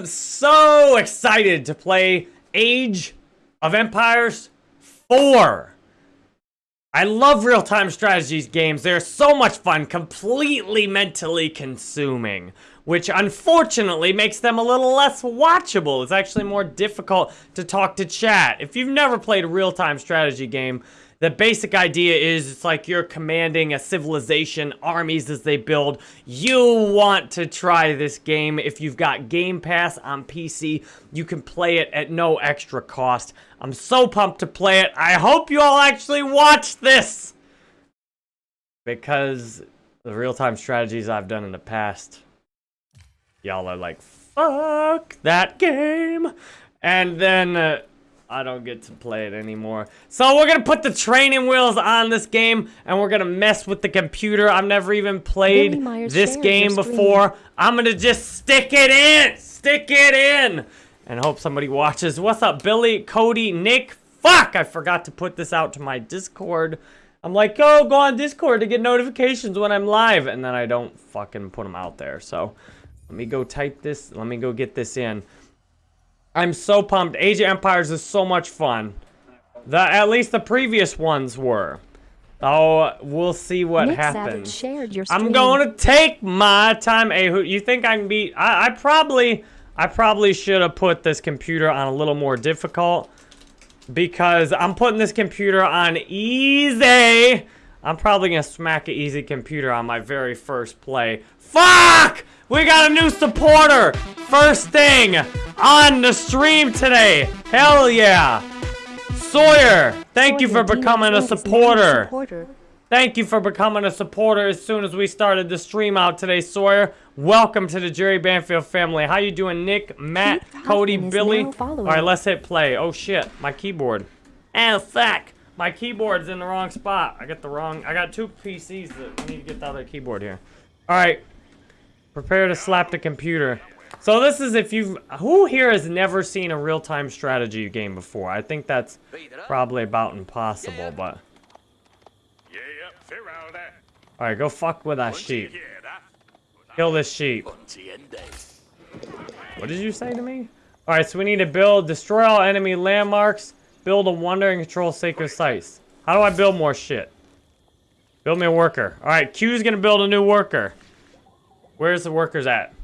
am so excited to play Age of Empires 4. I love real-time strategies games. They're so much fun, completely mentally consuming, which unfortunately makes them a little less watchable. It's actually more difficult to talk to chat. If you've never played a real-time strategy game, the basic idea is it's like you're commanding a civilization, armies as they build. You want to try this game. If you've got Game Pass on PC, you can play it at no extra cost. I'm so pumped to play it. I hope you all actually watch this. Because the real-time strategies I've done in the past, y'all are like, fuck that game. And then... Uh, I don't get to play it anymore. So we're gonna put the training wheels on this game and we're gonna mess with the computer. I've never even played this game before. I'm gonna just stick it in! Stick it in! And hope somebody watches. What's up, Billy, Cody, Nick? Fuck! I forgot to put this out to my Discord. I'm like, oh, go on Discord to get notifications when I'm live. And then I don't fucking put them out there. So let me go type this. Let me go get this in. I'm so pumped. Age of Empires is so much fun. The At least the previous ones were. Oh, we'll see what Nick happens. Shared your I'm going to take my time. Hey, who, you think I can beat? I, I probably, I probably should have put this computer on a little more difficult because I'm putting this computer on easy. I'm probably gonna smack an easy computer on my very first play. Fuck! We got a new supporter! First thing on the stream today. Hell yeah. Sawyer, thank you for becoming a supporter. Thank you for becoming a supporter as soon as we started the stream out today, Sawyer. Welcome to the Jerry Banfield family. How you doing, Nick, Matt, Cody, Billy? All right, let's hit play. Oh, shit, my keyboard. Oh, fuck. My keyboard's in the wrong spot. I got the wrong... I got two PCs that need to get the other keyboard here. All right, Prepare to slap the computer. So this is if you've... Who here has never seen a real-time strategy game before? I think that's probably about impossible, but... Alright, go fuck with that sheep. Kill this sheep. What did you say to me? Alright, so we need to build, destroy all enemy landmarks, build a wonder, and control sacred sites. How do I build more shit? Build me a worker. Alright, Q's gonna build a new worker. Where's the workers at?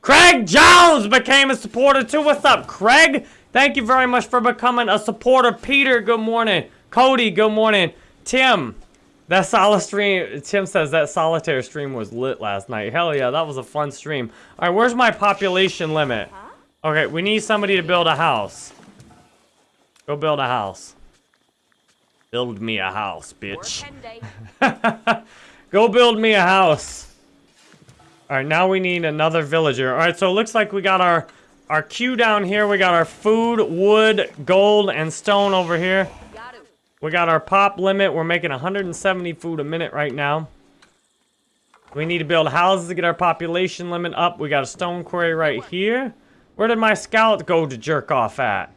Craig Jones became a supporter too. What's up, Craig? Thank you very much for becoming a supporter. Peter, good morning. Cody, good morning. Tim, that solid stream, Tim says that solitaire stream was lit last night. Hell yeah, that was a fun stream. All right, where's my population limit? Okay, we need somebody to build a house. Go build a house. Build me a house, bitch. Go build me a house. Alright, now we need another villager. Alright, so it looks like we got our, our queue down here. We got our food, wood, gold, and stone over here. We got our pop limit. We're making 170 food a minute right now. We need to build houses to get our population limit up. We got a stone quarry right here. Where did my scout go to jerk off at?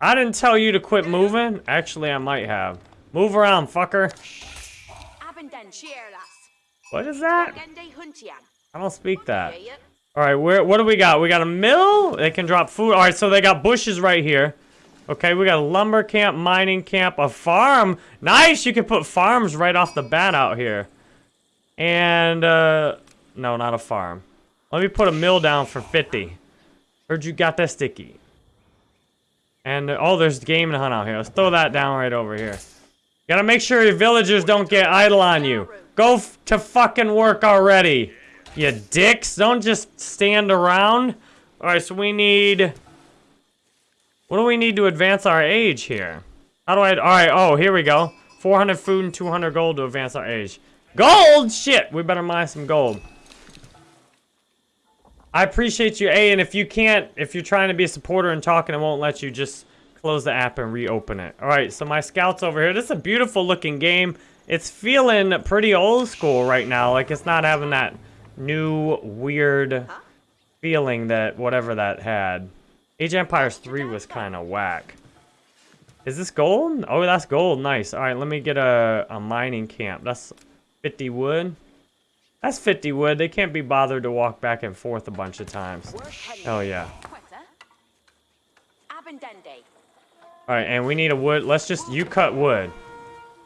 I didn't tell you to quit moving. Actually, I might have. Move around, fucker. What is that? I don't speak that. All right, where? What do we got? We got a mill. They can drop food. All right, so they got bushes right here. Okay, we got a lumber camp, mining camp, a farm. Nice, you can put farms right off the bat out here. And, uh, no, not a farm. Let me put a mill down for 50. Heard you got that sticky. And, uh, oh, there's game to hunt out here. Let's throw that down right over here. Gotta make sure your villagers don't get idle on you. Go to fucking work already, you dicks. Don't just stand around. All right, so we need... What do we need to advance our age here? How do I... All right, oh, here we go. 400 food and 200 gold to advance our age. Gold? Shit, we better mine some gold. I appreciate you, A, and if you can't, if you're trying to be a supporter and talking, it won't let you, just close the app and reopen it. All right, so my scout's over here. This is a beautiful looking game. It's feeling pretty old school right now. Like, it's not having that new, weird feeling that whatever that had. Age Empires 3 was kind of whack. Is this gold? Oh, that's gold. Nice. All right, let me get a, a mining camp. That's 50 wood. That's 50 wood. They can't be bothered to walk back and forth a bunch of times. Oh, yeah. Alright, and we need a wood. Let's just... You cut wood.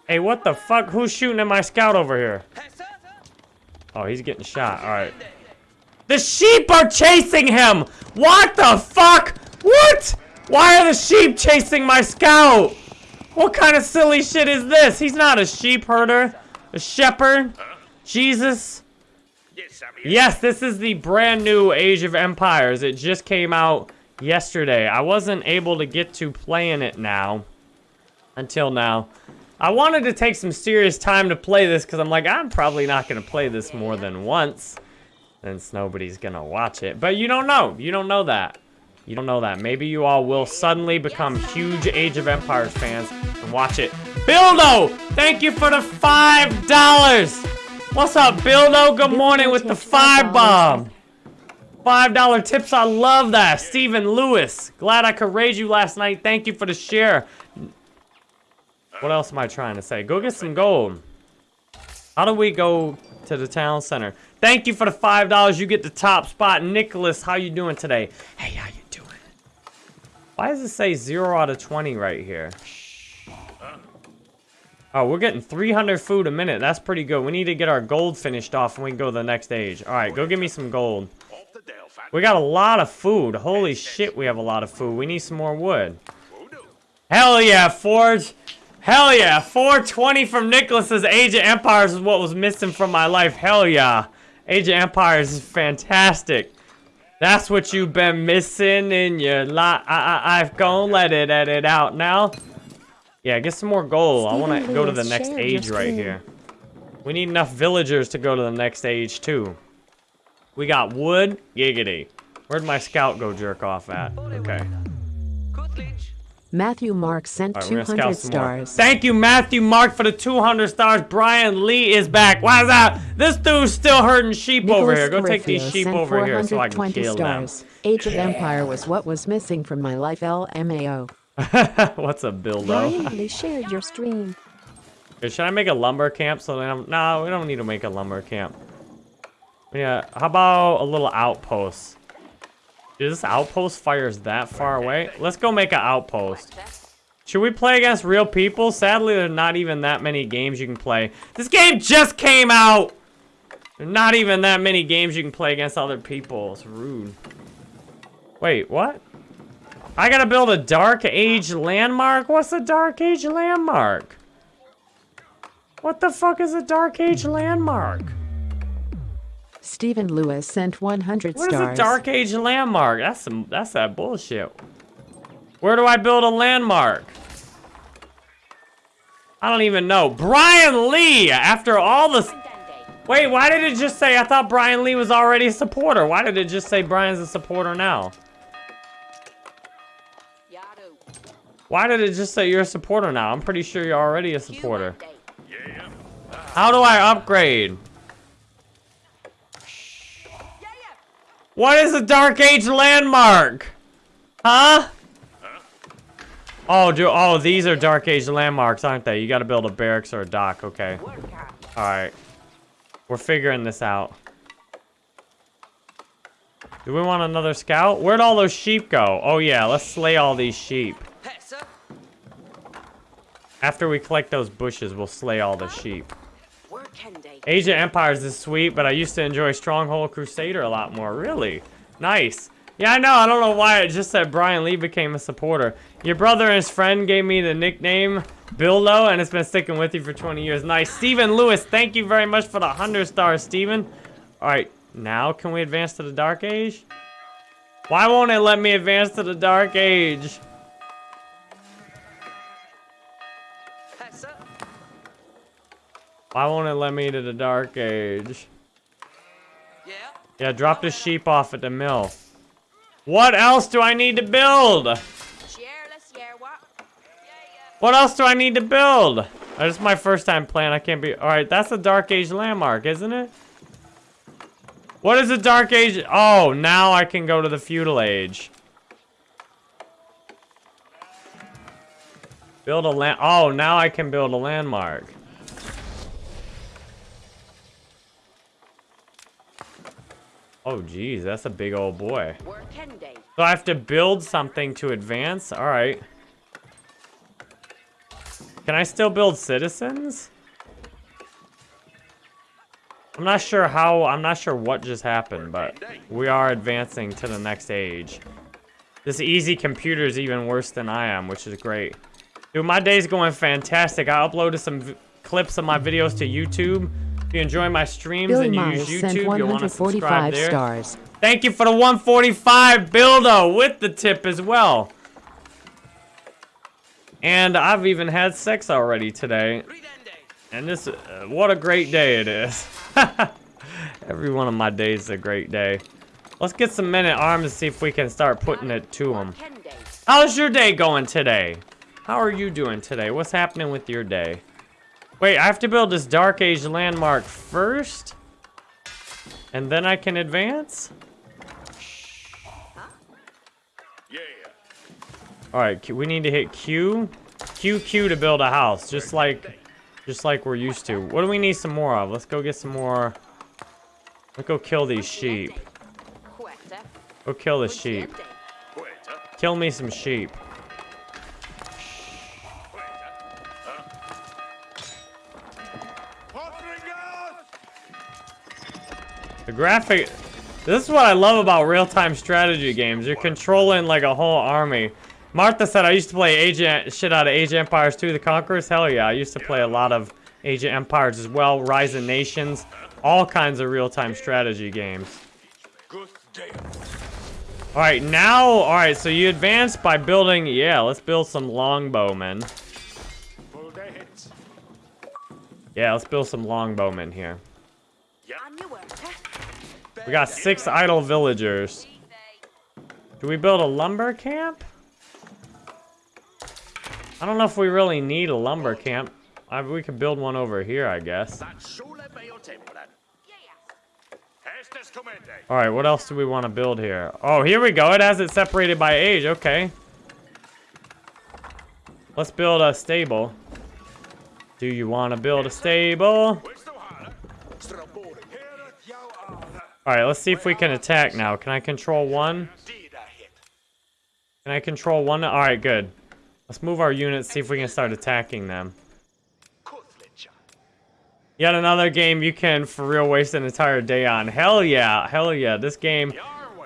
Hey, what the fuck? Who's shooting at my scout over here? Oh, he's getting shot. Alright. The sheep are chasing him! What the fuck? What? Why are the sheep chasing my scout? What kind of silly shit is this? He's not a sheep herder. A shepherd. Jesus. Yes, this is the brand new Age of Empires. It just came out yesterday. I wasn't able to get to playing it now. Until now. I wanted to take some serious time to play this because I'm like, I'm probably not going to play this more than once. Since nobody's going to watch it. But you don't know. You don't know that. You don't know that. Maybe you all will suddenly become huge Age of Empires fans and watch it. Bildo! Thank you for the $5! What's up, Bildo? Good morning with the five bomb. $5 tips, I love that. Stephen Lewis, glad I could raise you last night. Thank you for the share. What else am I trying to say? Go get some gold. How do we go to the town center? Thank you for the $5. You get the top spot. Nicholas, how you doing today? Hey, how you doing? Why does it say 0 out of 20 right here? Oh, we're getting 300 food a minute. That's pretty good. We need to get our gold finished off and we can go to the next age. All right, go give me some gold. We got a lot of food. Holy shit, we have a lot of food. We need some more wood. Hell yeah, Forge. Hell yeah. 420 from Nicholas's Age of Empires is what was missing from my life. Hell yeah. Age of Empires is fantastic. That's what you've been missing in your life. I, I, I've gone let it edit out now. Yeah, get some more gold. I want to go to the next age right here. We need enough villagers to go to the next age, too. We got wood. Giggity. Where'd my scout go jerk off at? Okay. Matthew Mark sent right, 200 stars. Thank you, Matthew Mark, for the 200 stars. Brian Lee is back. Why is that? This dude's still hurting sheep Nicholas over here. Go take these sheep over here so I can kill stars. them. Age of Empire was what was missing from my life, LMAO. What's a build up? Brian Lee shared your stream. Should I make a lumber camp so then I'm... No, we don't need to make a lumber camp. Yeah, how about a little outpost? Dude, this outpost fires that far away? Let's go make an outpost. Should we play against real people? Sadly, there's not even that many games you can play. This game just came out! There's not even that many games you can play against other people. It's rude. Wait, what? I gotta build a Dark Age landmark? What's a Dark Age landmark? What the fuck is a Dark Age landmark? Stephen Lewis sent 100 what stars. What is a Dark Age landmark? That's some. That's that bullshit. Where do I build a landmark? I don't even know. Brian Lee, after all the... Wait, why did it just say... I thought Brian Lee was already a supporter. Why did it just say Brian's a supporter now? Why did it just say you're a supporter now? I'm pretty sure you're already a supporter. How do I upgrade? What is a Dark Age landmark? Huh? Oh, do oh these are Dark Age landmarks, aren't they? You got to build a barracks or a dock. Okay. All right. We're figuring this out. Do we want another scout? Where'd all those sheep go? Oh yeah, let's slay all these sheep. After we collect those bushes, we'll slay all the sheep. Of Empires is sweet, but I used to enjoy Stronghold Crusader a lot more. Really? Nice. Yeah, I know. I don't know why it just said Brian Lee became a supporter. Your brother and his friend gave me the nickname Bildo, and it's been sticking with you for 20 years. Nice. Stephen Lewis, thank you very much for the 100 stars, Stephen. All right, now can we advance to the Dark Age? Why won't it let me advance to the Dark Age? Why won't it let me to the Dark Age? Yeah? Yeah, drop the sheep off at the mill. What else do I need to build? What else do I need to build? Uh, this is my first time playing. I can't be... Alright, that's a Dark Age landmark, isn't it? What is a Dark Age? Oh, now I can go to the Feudal Age. Build a land... Oh, now I can build a landmark. Oh, geez, that's a big old boy. Work 10 days. So I have to build something to advance? All right. Can I still build citizens? I'm not sure how, I'm not sure what just happened, but we are advancing to the next age. This easy computer is even worse than I am, which is great. Dude, my day's going fantastic. I uploaded some v- clips of my videos to YouTube. If you enjoy my streams and you Myers use YouTube, you'll want to subscribe 145 there. stars. Thank you for the 145 Bildo with the tip as well. And I've even had sex already today. And this, uh, what a great day it is. Every one of my days is a great day. Let's get some men at arms and see if we can start putting it to them. Work 10 days. How's your day going today? How are you doing today? What's happening with your day? Wait, I have to build this Dark Age landmark first? And then I can advance? Yeah. All right, we need to hit Q. Q, Q to build a house, just like, just like we're used to. What do we need some more of? Let's go get some more. Let's go kill these sheep. Go kill the sheep. Kill me some sheep. The graphic... This is what I love about real-time strategy games. You're controlling, like, a whole army. Martha said, I used to play Age shit out of Age Empires 2 The Conquerors. Hell yeah, I used to play a lot of Age of Empires as well. Rise of Nations. All kinds of real-time strategy games. Alright, now... Alright, so you advance by building... Yeah, let's build some longbowmen. Yeah, let's build some longbowmen here. We got six idle villagers. Do we build a lumber camp? I don't know if we really need a lumber camp. I, we could build one over here, I guess. That sole meo temporan. Estes commende. All right, what else do we want to build here? Oh, here we go. It has it separated by age. Okay. Let's build a stable. Do you want to build a stable? Alle. All right, let's see if we can attack now. Can I control one? Can I control one? All right, good. Let's move our units, see if we can start attacking them. Yet another game you can for real waste an entire day on. Hell yeah, hell yeah. This game,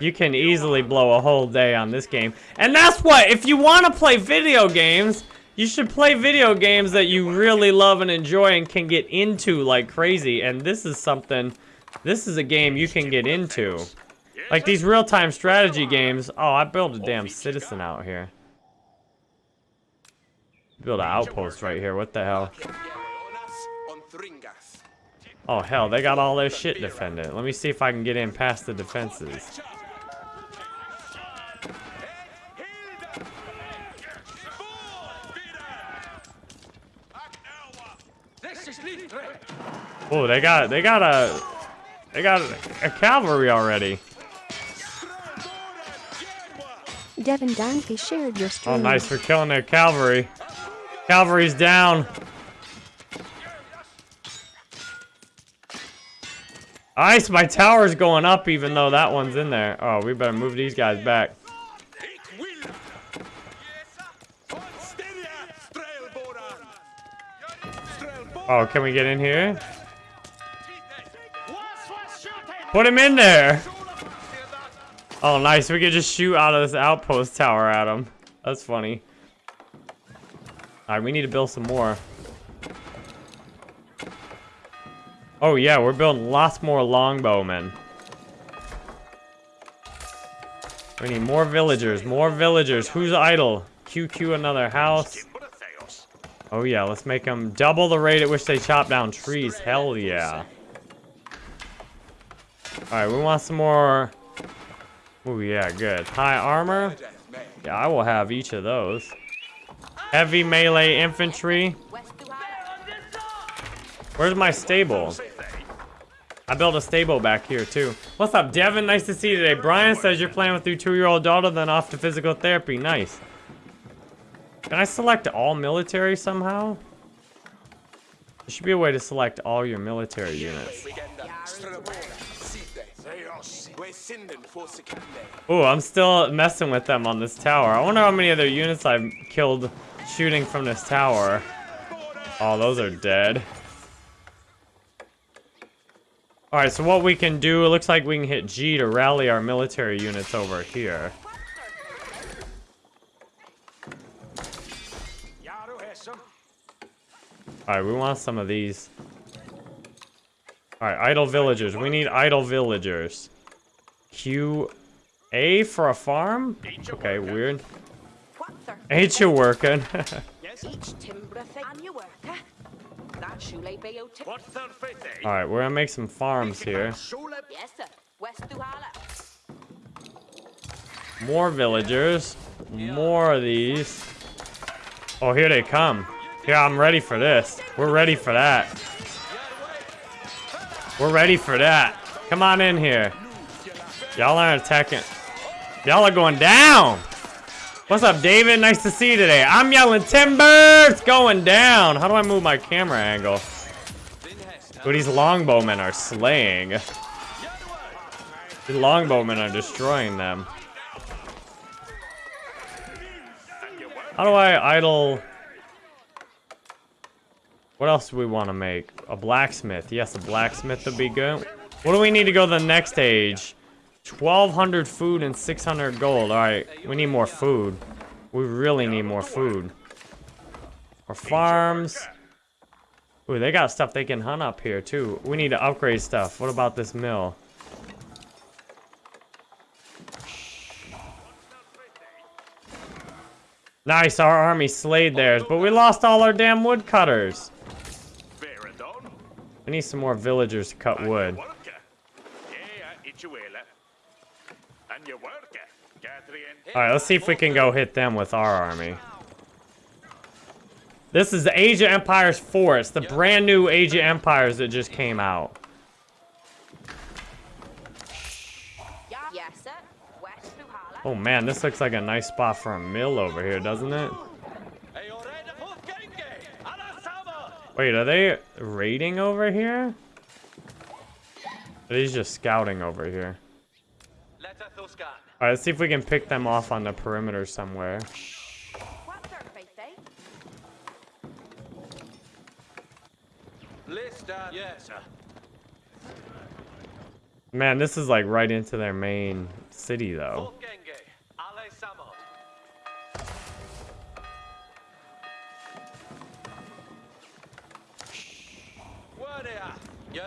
you can easily blow a whole day on this game. And that's what, if you want to play video games, you should play video games that you really love and enjoy and can get into like crazy. And this is something, this is a game you can get into. Like these real-time strategy games. Oh, I built a damn citizen out here. Build an outpost right here. What the hell? Oh hell, they got all their shit defended. Let me see if I can get in past the defenses. Oh, they got they got a they got a, a cavalry already. Devin Danke shared your stream. Oh, nice for killing their cavalry. Cavalry's down. Ice, my tower's going up even though that one's in there. Oh, we better move these guys back. Ik will. Steria. Strelboran. Strelboran. Oh, can we get in here? Put him in there. Oh, nice. We could just shoot out of this outpost tower at him. That's funny. All right, we need to build some more. Oh, yeah, we're building lots more longbowmen. We need more villagers, more villagers. Who's idle? QQ another house. Oh yeah, let's make them double the rate at which they chop down trees. Hell yeah. Alright, we want some more... Oh yeah, good. High armor? Yeah, I will have each of those. Heavy melee infantry. Where's my stable? I built a stable back here too. What's up, Devin? Nice to see you today. Brian says you're playing with your two-year-old daughter, then off to physical therapy. Nice. Can I select all military somehow? There should be a way to select all your military units. Ooh, I'm still messing with them on this tower. I wonder how many other units I've killed shooting from this tower. Oh, those are dead. Alright, so what we can do, it looks like we can hit G to rally our military units over here. Alright, we want some of these. Alright, idle villagers. We need idle villagers. Q A for a farm? Okay, weird. What Ain't you working? Each timber thing on your work, huh? That shoelay bay out tip. What's their fate? Alright, we're gonna make some farms here. Shule. Yes, sir. West Duhala. More villagers. More of these. Oh, here they come. Yeah, I'm ready for this. We're ready for that. We're ready for that. Come on in here. Y'all aren't attacking. Y'all are going down. What's up, David? Nice to see you today. I'm yelling timber. It's going down. How do I move my camera angle? Ooh, these longbowmen are slaying. The longbowmen are destroying them. How do I idle? What else do we want to make? A blacksmith. Yes, a blacksmith would be good. What do we need to go to the next age? 1,200 food and 600 gold. All right, we need more food. We really need more food. Or farms. Ooh, they got stuff they can hunt up here, too. We need to upgrade stuff. What about this mill? Nice, our army slayed theirs, but we lost all our damn woodcutters. We need some more villagers to cut wood. Worker. Yeah, Ichuela. And your worker. Catherine. Alright, let's see if we can go hit them with our army. This is the Age of Empires 4. It's the brand new Age of Empires that just came out. Yes, sir. West Duhala. Oh man, this looks like a nice spot for a mill over here, doesn't it? Wait, are they raiding over here? Or are these just scouting over here? Alright, let's see if we can pick them off on the perimeter somewhere. Man, this is like right into their main city though.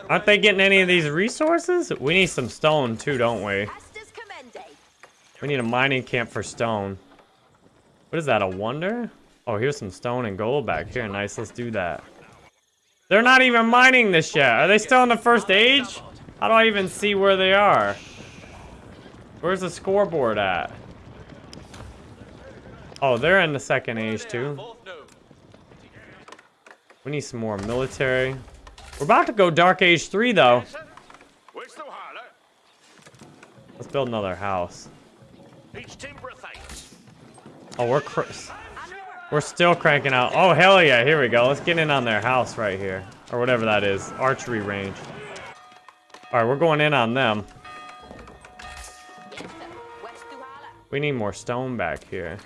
Aren't they getting any of these resources? We need some stone too, don't we? We need a mining camp for stone. What is that, a wonder? Oh, here's some stone and gold back here. Nice, let's do that. They're not even mining this yet. Are they still in the first age? How do I even see where they are? Where's the scoreboard at? Oh, they're in the second age too. We need some more military. We're about to go Dark Age 3 though. Let's build another house. Oh, we're we're still cranking out. Oh hell yeah! Here we go. Let's get in on their house right here, or whatever that is. Archery range. All right, we're going in on them. We need more stone back here.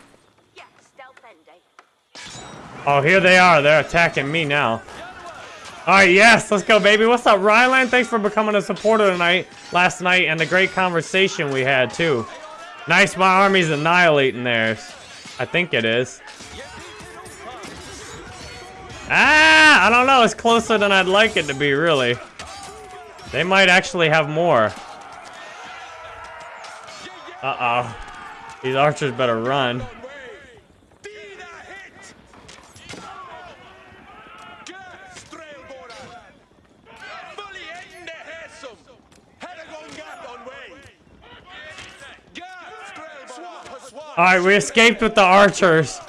Oh, here they are. They're attacking me now. All right, yes, let's go, baby. What's up, Ryland? Thanks for becoming a supporter tonight, last night, and the great conversation we had too. Nice, my army's annihilating theirs. I think it is. Ah, I don't know. It's closer than I'd like it to be, really. They might actually have more. Uh-oh. These archers better run. Trailbåren. Swap, All right, we escaped with the archers.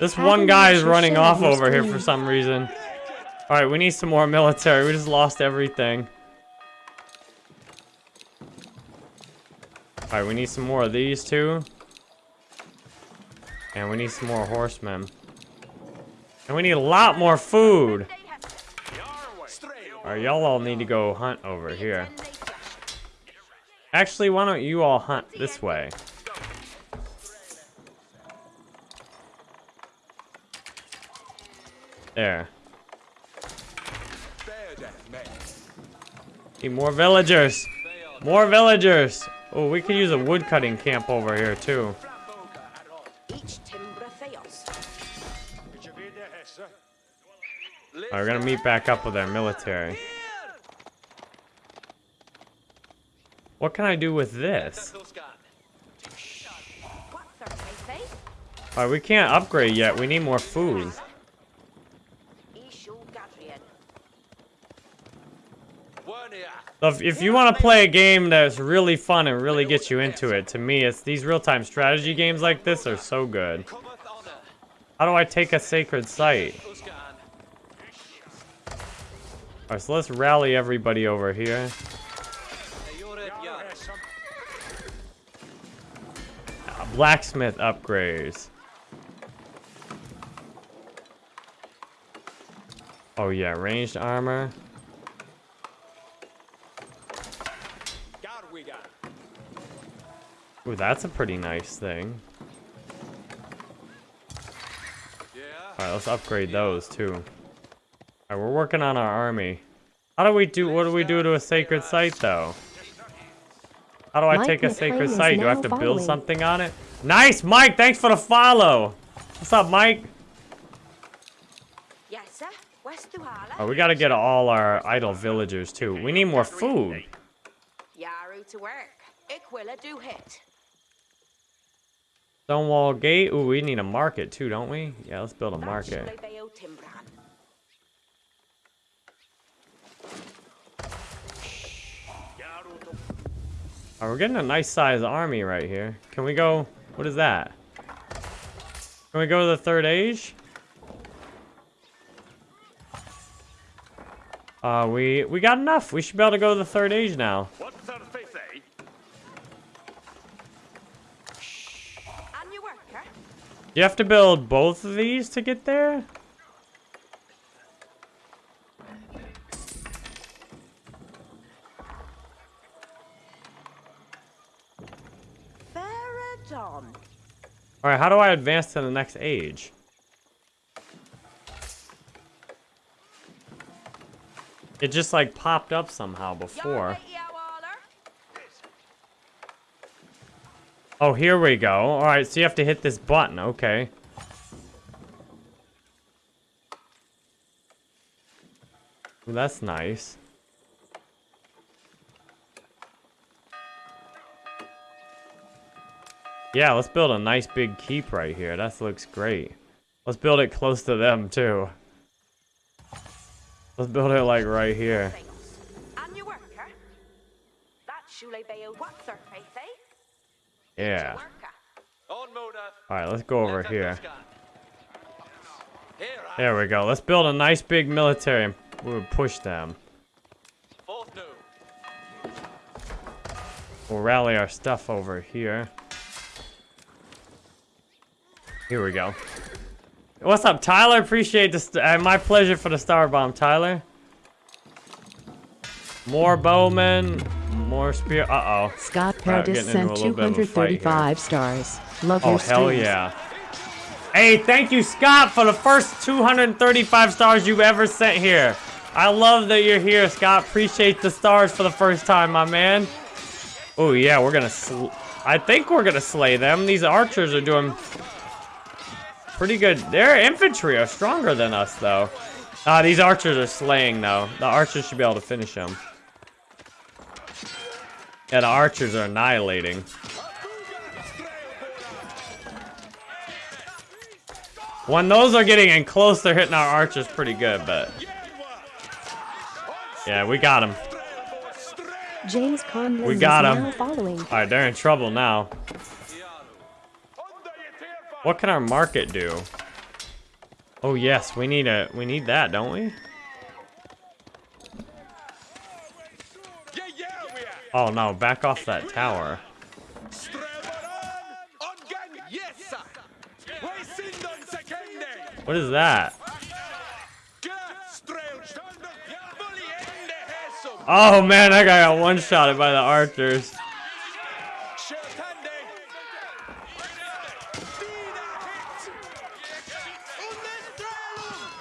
This one guy is running off over here for some reason. All right, we need some more military. We just lost everything. All right, we need some more of these two. And we need some more horsemen. And we need a lot more food. All right, y'all all need to go hunt over here. Actually, why don't you all hunt this way? There. Need more villagers. More villagers. Oh, we could use a woodcutting camp over here too. Alright, we're gonna meet back up with our military. What can I do with this? Alright, we can't upgrade yet. We need more food. If, if you want to play a game that's really fun and really gets you into it, to me, it's these real-time strategy games like this are so good. How do I take a sacred site? Alright, so let's rally everybody over here. Uh, blacksmith upgrades. Oh yeah, ranged armor. Ooh, that's a pretty nice thing. Alright, let's upgrade those too. Alright, we're working on our army. How do we do, what do we do to a sacred site though? How do I Mike take a sacred site? Do I have now to build following. something on it? Nice, Mike! Thanks for the follow! What's up, Mike? Yes, sir. West to Hala. Oh, we gotta get all our idle villagers too. We need more food. Yaru to work. Iquilla do hit. Stonewall Gate. Ooh, we need a market too, don't we? Yeah, let's build a market. Shule Beo Timbran. Oh, we're getting a nice sized army right here. Can we go? What is that? Can we go to the third age? Uh, we we got enough. We should be able to go to the third age now. What's You have to build both of these to get there. All right, how do I advance to the next age? It just like popped up somehow before. Oh, here we go. All right, so you have to hit this button. Okay. Well, that's nice. Yeah, let's build a nice big keep right here. That looks great. Let's build it close to them, too. Let's build it, like, right here. Yeah. Alright, let's go over here. Here, There we go. Let's build a nice big military and we'll push them. We'll rally our stuff over here. Here we go. What's up, Tyler? Appreciate this. Uh, my pleasure for the star bomb, Tyler. More bowmen, more spear. Uh oh. Scott Paradis sent little bit of a fight here. 235 stars. Love Oh your hell yeah! Hey, thank you, Scott, for the first 235 stars you've ever sent here. I love that you're here, Scott. Appreciate the stars for the first time, my man. Oh yeah, we're gonna. Sl I think we're gonna slay them. These archers are doing pretty good. Their infantry are stronger than us, though. Ah, these archers are slaying, though. The archers should be able to finish them. Yeah, the archers are annihilating. When those are getting in close, they're hitting our archers pretty good, but... Yeah, we got them. James Conlon We got is 'em. now following. Alright, they're in trouble now. What can our market do? Oh yes, we need a we need that, don't we? Yeah, yeah, we are. Oh no, back off that tower. What is that? Oh man, guy got one shotted by the archers.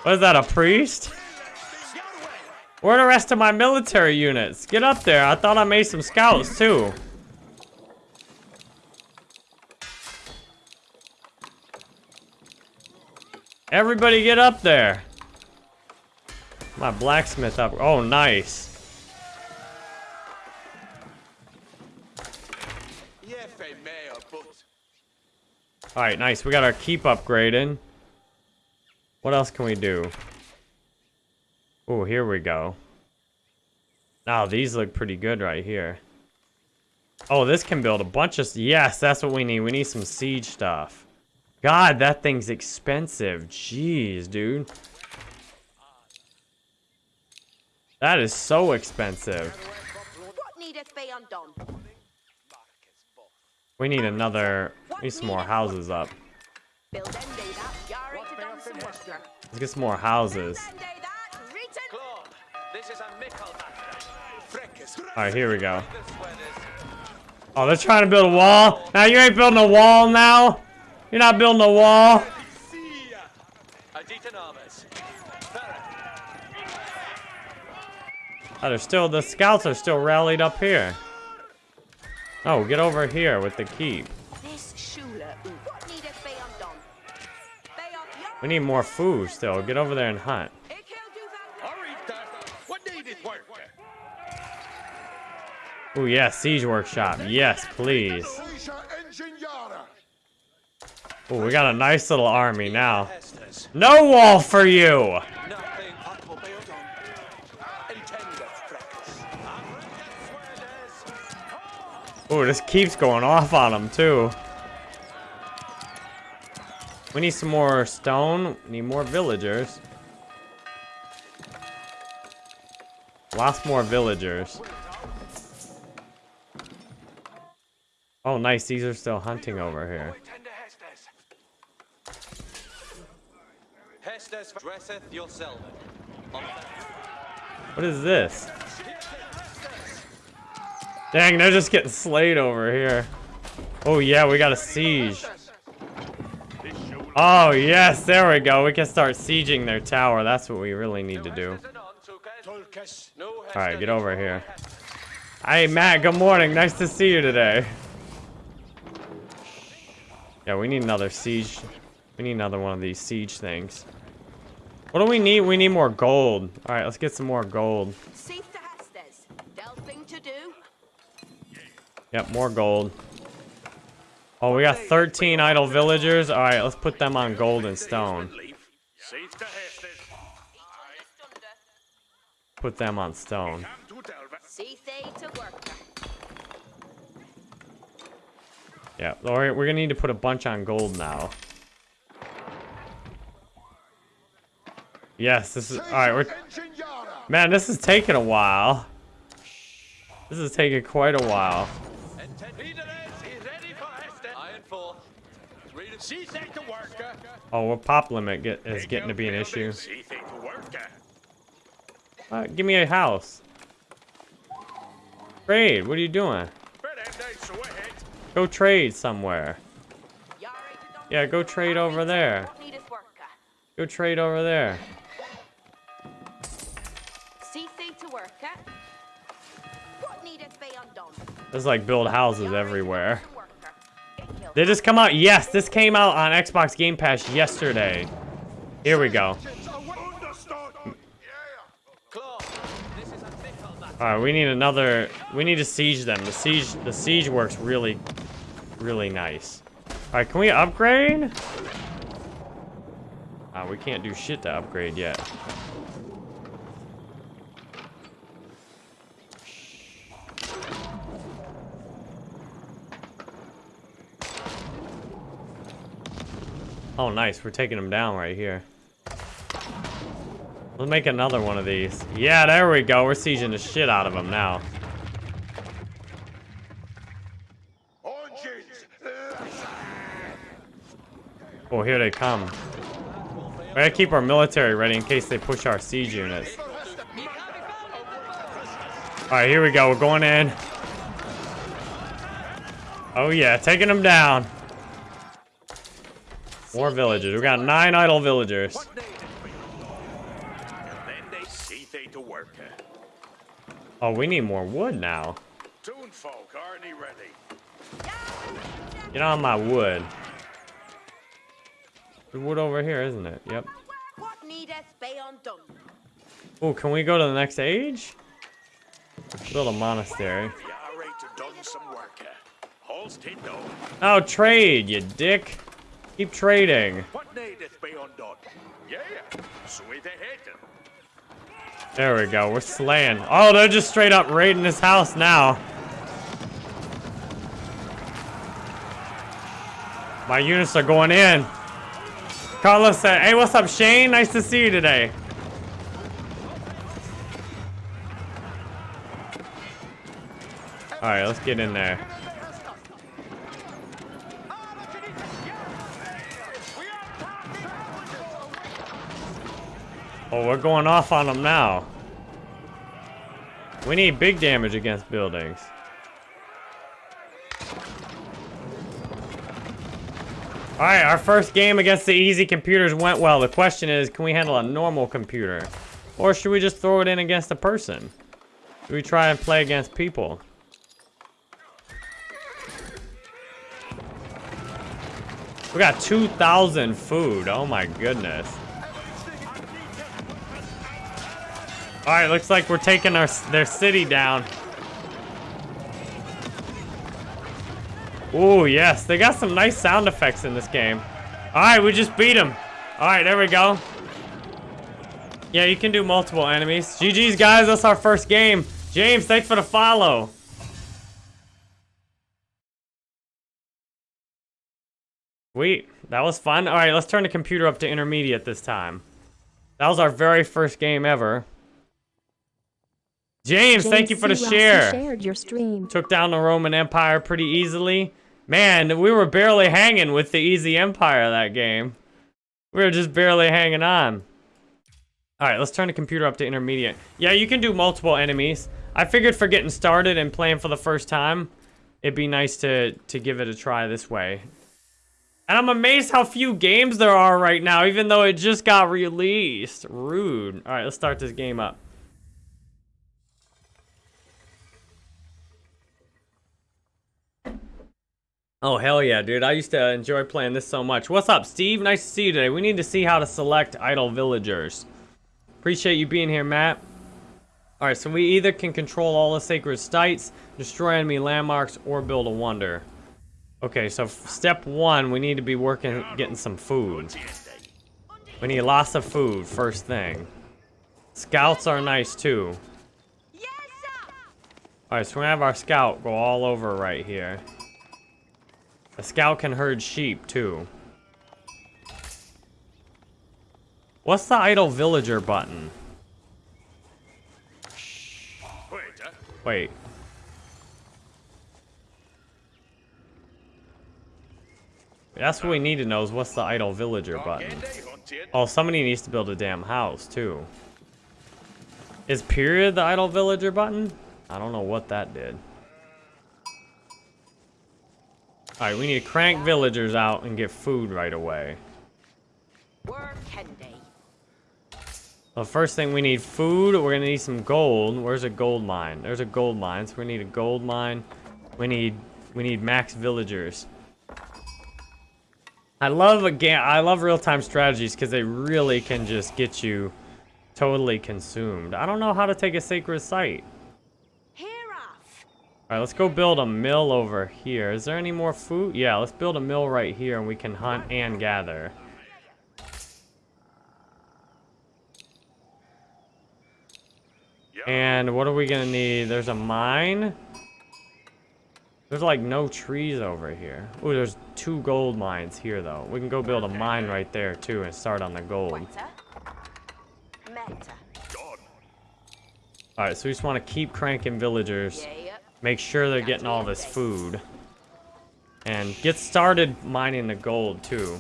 What is that, a priest? Where are the rest of my military units? Get up there. I thought I made some scouts, too. Everybody get up there. My blacksmith up. Oh, nice. Jefe meo, but All right, nice. We got our keep upgraded. What else can we do? Oh, here we go. Now, these look pretty good right here. Oh, this can build a bunch of... Yes, that's what we need. We need some siege stuff. God, that thing's expensive. Jeez, dude. That is so expensive. We need another... We need some more houses up. Let's get some more houses. Freckes. All right, here we go. Oh, they're trying to build a wall. Now you ain't building a wall now. You're not building a wall. Sia! Aditan. Oh, they're still the scouts are still rallied up here. Oh, get over here with the keep. This Shula. What needeth be undone? They are young. We need more food still. Get over there and hunt. Ik will do that. Arita! What needed work? Oh yeah, siege workshop. Yes, please. Oh, we got a nice little army now. No wall for you. Oh, this keeps going off on them too. We need some more stone. We need more villagers. Lots more villagers. Oh, nice. These are still hunting over here. Tender Hestes. Hestes dresseth your selvin. On What is this? Dang, they're just getting slayed over here. Oh, yeah, we got a siege. Oh, yes, there we go. We can start sieging their tower. That's what we really need to do. All right, get over here. Hey, Matt, good morning. Nice to see you today. Yeah, we need another siege. We need another one of these siege things. What do we need? We need more gold. All right, let's get some more gold. Seeth to Hestes. Del thing to do. Yep, more gold. Oh, we got 13 idle villagers. All right, let's put them on gold and stone. Safe to Hestes. Put them on stone. Come to Delva. Seeth they to work. Yeah, all right, we're gonna need to put a bunch on gold now. Yes, this is all right. We're man, this is taking a while. This is taking quite a while. Oh, well, pop limit get, is getting to be an issue. Uh, give me a house. Trade. What are you doing? But end I so ahead. Go trade somewhere. Yeah, go trade over there. Go trade over there. There's like build houses everywhere. They just come out. Yes, this came out on Xbox Game Pass yesterday. Here we go. All right, we need another. We need to siege them. The siege, the siege works really, really nice. All right, can we upgrade? Uh, we can't do shit to upgrade yet. Oh, nice. We're taking them down right here. Let's make another one of these. Yeah, there we go. We're sieging the shit out of them now. Oh, here they come. We gotta keep our military ready in case they push our siege units. Alright, here we go. We're going in. Oh yeah, taking them down. More villagers. We got nine idle villagers. What needed be And then they see they to work. Oh, we need more wood now. Toon folk, aren't he ready? Get on my wood. The wood over here, isn't it? Yep. Oh, can we go to the next age? Build a monastery. Oh, trade, you dick. Keep trading. There we go. We're slaying. Oh, they're just straight up raiding his house now. My units are going in. Carlos said, hey, what's up, Shane? Nice to see you today. All right, let's get in there. Oh, we're going off on them now. We need big damage against buildings. Alright, our first game against the easy computers went well. The question is, can we handle a normal computer? Or should we just throw it in against a person? Should we try and play against people? We got 2,000 food. Oh my goodness. All right, looks like we're taking our their city down. Ooh, yes, they got some nice sound effects in this game. All right, we just beat them. All right, there we go. Yeah, you can do multiple enemies. GG's, guys. That's our first game. James, thanks for the follow. Sweet. That was fun. All right, let's turn the computer up to intermediate this time. That was our very first game ever. James, thank you for the. Share. shared your stream. Took down the Roman Empire pretty easily. Man, we were barely hanging with the easy empire that game. We were just barely hanging on. All right, let's turn the computer up to intermediate. Yeah, you can do multiple enemies. I figured for getting started and playing for the first time, it'd be nice to, to give it a try this way. And I'm amazed how few games there are right now, even though it just got released. Rude. All right, let's start this game up. Oh, hell yeah, dude. I used to enjoy playing this so much. What's up, Steve? Nice to see you today. We need to see how to select idle villagers. Appreciate you being here, Matt. Alright, so we either can control all the sacred sites, destroy enemy landmarks, or build a wonder. Okay, so step one, we need to be working, getting some food. We need lots of food, first thing. Scouts are nice, too. Alright, so we're gonna have our scout go all over right here. A scout can herd sheep, too. What's the idle villager button? Wait. That's what we need to know is what's the idle villager button. Oh, somebody needs to build a damn house, too. Is period the idle villager button? I don't know what that did. Alright, we need to crank villagers out and get food right away. Work can they? The first thing we need food. We're gonna need some gold. Where's a gold mine? There's a gold mine. So we need a gold mine. We need we need max villagers. I love a game. I love real-time strategies because they really can just get you totally consumed. I don't know how to take a sacred site. Here off! All right, let's go build a mill over here. Is there any more food? Yeah, let's build a mill right here and we can hunt and gather. And what are we gonna need? There's a mine. There's like no trees over here. Oh, there's two gold mines here though. We can go build a mine right there too and start on the gold. Weta. Meta. Done. All right, so we just want to keep cranking villagers. Make sure they're getting all this food. And get started mining the gold too.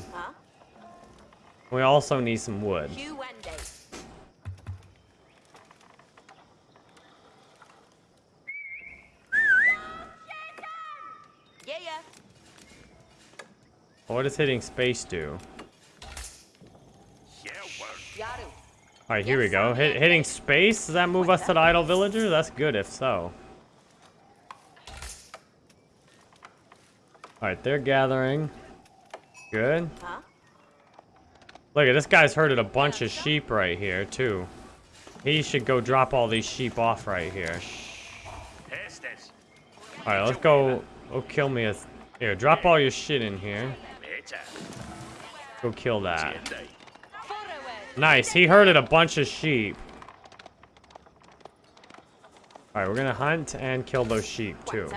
We also need some wood. What does hitting space do? All right, here we go. Hit, hitting space, does that move us to the idle villager? That's good if so. All right, they're gathering. Good. Huh? Look at this guy's herded a bunch of sheep right here too. He should go drop all these sheep off right here. Estes. All right, let's go. Go kill me a. Here, drop all your shit in here. Go kill that. Nice. He herded a bunch of sheep. All right, we're gonna hunt and kill those sheep too.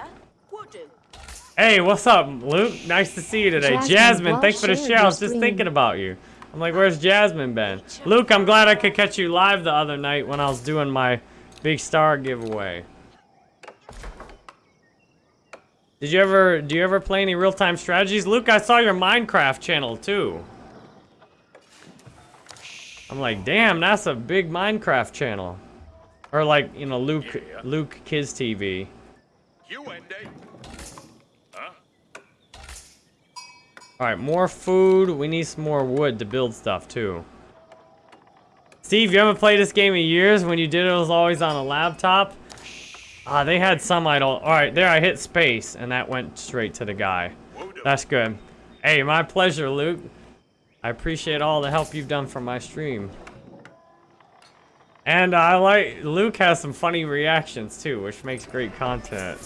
Water. Would do. Hey, what's up, Luke? Nice to see you today. Jasmine, Jasmine, thanks for the well share. I was just your thinking about you. I'm like, where's Jasmine been? Luke, I'm glad I could catch you live the other night when I was doing my big star giveaway. Did you ever, do you ever play any real-time strategies? Luke, I saw your Minecraft channel too. I'm like, damn, that's a big Minecraft channel. Or like, you know, Luke, Yeah. Luke Kids TV. You, Andy. Huh? Alright, more food. We need some more wood to build stuff, too. Steve, you haven't played this game in years? When you did it, was always on a laptop? Ah, they had some idle. Alright, there I hit space, and that went straight to the guy. That's good. Hey, my pleasure, Luke. I appreciate all the help you've done for my stream. And I like, Luke has some funny reactions, too, which makes great content.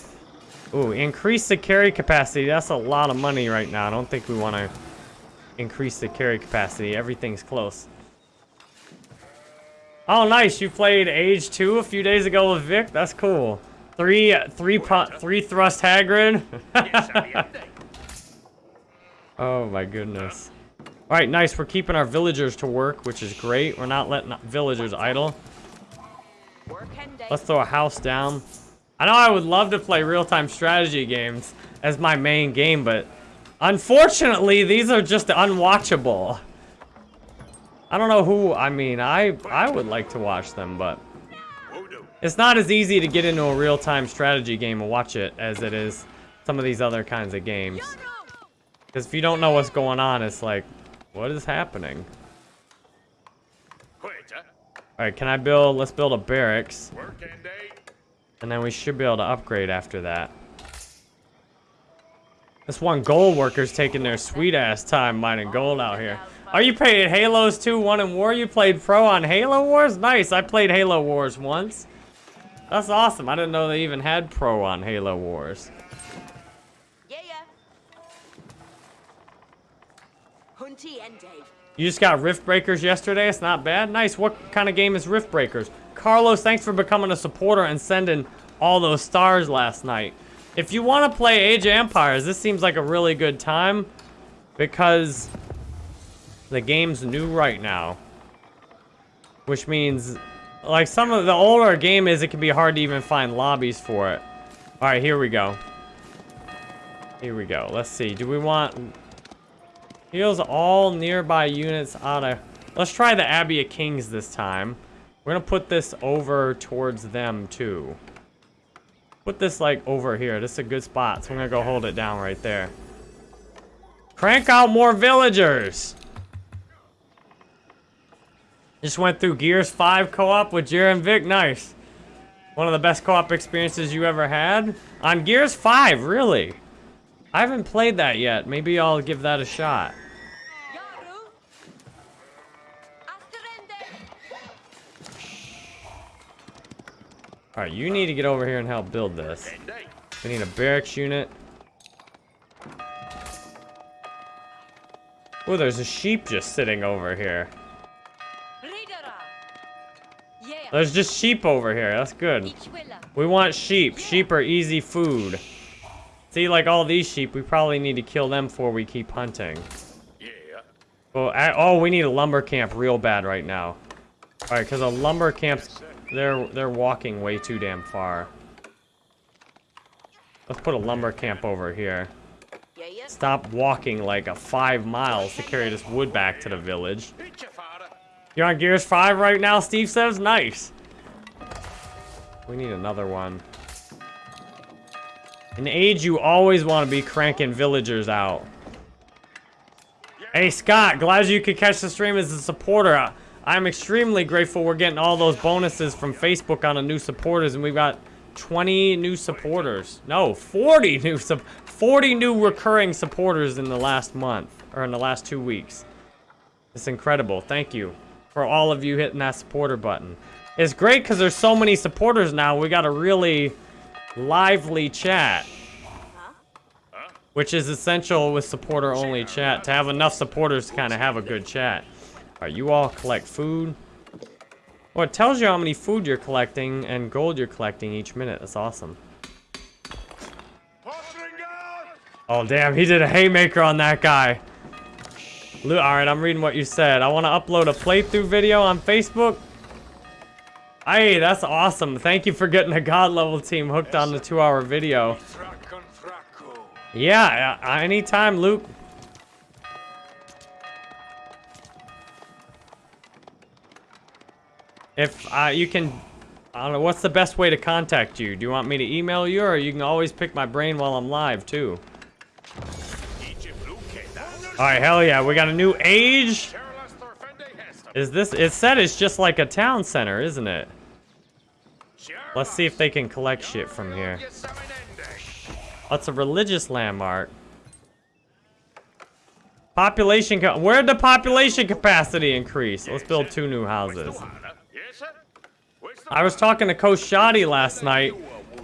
Ooh, increase the carry capacity. That's a lot of money right now. I don't think we want to increase the carry capacity. Everything's close. Oh, nice. You played Age 2 a few days ago with Vic. That's cool. Three, three, three thrust Hagrid. Yes, Andy, Andy. oh my goodness. All right, nice. We're keeping our villagers to work, which is great. We're not letting villagers idle. Work and day. Let's throw a house down. I know I would love to play real-time strategy games as my main game, but unfortunately, these are just unwatchable. I don't know who, I mean, I, I would like to watch them, but it's not as easy to get into a real-time strategy game and watch it as it is some of these other kinds of games. Because if you don't know what's going on, it's like, what is happening? All right, can I build, let's build a barracks. And then we should be able to upgrade after that. This one gold worker's taking their sweet ass time mining gold out here. Are you playing Halos 2, 1 and War? You played pro on Halo Wars? Nice, I played Halo Wars once. That's awesome. I didn't know they even had pro on Halo Wars. Yeah, yeah. Hunty and day. You just got Rift Breakers yesterday? It's not bad. Nice. What kind of game is Rift Breakers? Carlos, thanks for becoming a supporter and sending all those stars last night. If you want to play Age of Empires, this seems like a really good time because the game's new right now. Which means, like some of the older game is, it can be hard to even find lobbies for it. All right, here we go. Here we go. Let's see. Do we want Heals all nearby units out of... Let's try the Abbey of Kings this time. We're gonna put this over towards them, too. Put this, like, over here. This is a good spot, so I'm gonna go hold it down right there. Crank out more villagers! Just went through Gears 5 co-op with Jer and Vic. Nice. One of the best co-op experiences you ever had? On Gears 5, really? I haven't played that yet. Maybe I'll give that a shot. Alright, you need to get over here and help build this. We need a barracks unit. Oh, there's a sheep just sitting over here. There's just sheep over here. That's good. We want sheep. Sheep are easy food. See, like all these sheep, we probably need to kill them before we keep hunting. Yeah. Oh, I, oh, we need a lumber camp real bad right now. All right, because a lumber camp's they're they're walking way too damn far. Let's put a lumber camp over here. Stop walking like a five miles to carry this wood back to the village. You're on Gears 5 right now, Steve says? Nice. We need another one. In age, you always want to be cranking villagers out. Hey, Scott, glad you could catch the stream as a supporter. I'm extremely grateful we're getting all those bonuses from Facebook on the new supporters, and we've got 20 new supporters. No, 40 new 40 new recurring supporters in the last month, or in the last two weeks. It's incredible. Thank you for all of you hitting that supporter button. It's great because there's so many supporters now. We got a really lively chat. Which is essential with supporter-only chat. To have enough supporters to kind of have a good chat. Alright, you all collect food. Well, it tells you how many food you're collecting and gold you're collecting each minute. That's awesome. Oh, damn. He did a haymaker on that guy. Alright, I'm reading what you said. I want to upload a playthrough video on Facebook. Hey, that's awesome. Thank you for getting a god level team hooked on the two hour video. Yeah, anytime, Luke. If uh, you can, I don't know, what's the best way to contact you? Do you want me to email you, or you can always pick my brain while I'm live, too? Alright, hell yeah, we got a new age. Is this, it said it's just like a town center, isn't it? Let's see if they can collect shit from here. That's a religious landmark. Population, where'd the population capacity increase? Let's build two new houses. I was talking to Coach Shoddy last night,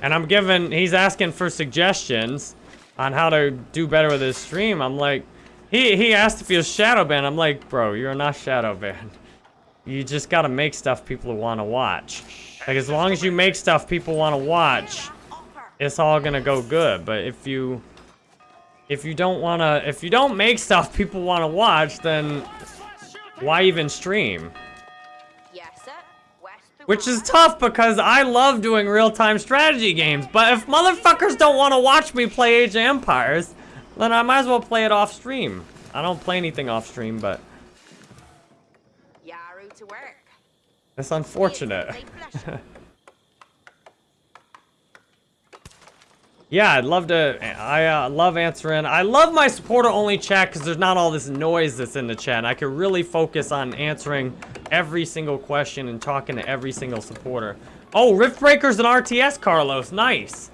and I'm giving, he's asking for suggestions on how to do better with his stream. I'm like, he, he asked if he was shadow banned. I'm like, bro, you're not shadow banned. You just gotta make stuff people want to watch. Like, as long as you make stuff people want to watch, it's all gonna go good. But if you, if you don't wanna, if you don't make stuff people want to watch, then why even stream? Which is tough because I love doing real-time strategy games. But if motherfuckers don't want to watch me play Age of Empires, then I might as well play it off stream. I don't play anything off stream, but it's unfortunate. yeah, I'd love to. I uh, love answering. I love my supporter-only chat because there's not all this noise that's in the chat. I can really focus on answering every single question and talking to every single supporter. Oh, Rift Breakers and RTS, Carlos. Nice.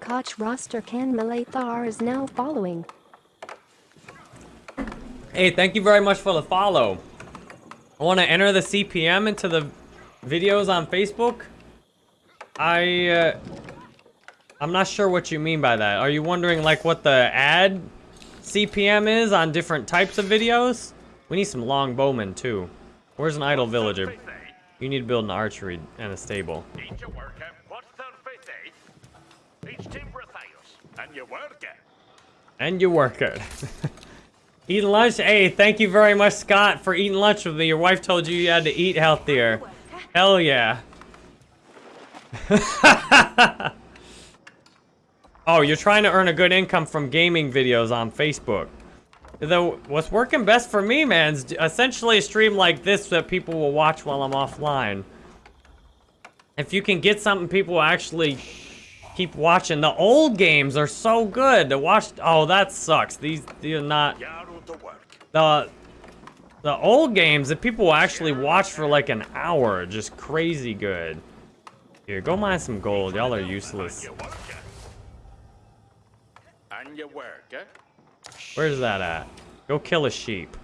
Koch roster Can Malathar is now following. Hey, thank you very much for the follow. I want to enter the CPM into the videos on Facebook. I, uh, I'm not sure what you mean by that. Are you wondering, like, what the ad CPM is on different types of videos? We need some long bowmen, too. Where's an idle villager? You need to build an archery and a stable. And you work it. And you work it. Eh? eating lunch? Hey, thank you very much, Scott, for eating lunch with me. Your wife told you you had to eat healthier. Hell yeah. oh, you're trying to earn a good income from gaming videos on Facebook. Though, what's working best for me, man, is essentially a stream like this that people will watch while I'm offline. If you can get something people actually keep watching. The old games are so good to watch. Oh, that sucks. These, these are not... The, the old games that people actually watch for like an hour just crazy good. Here, go mine some gold. Y'all are useless. Where's that at? Go kill a sheep.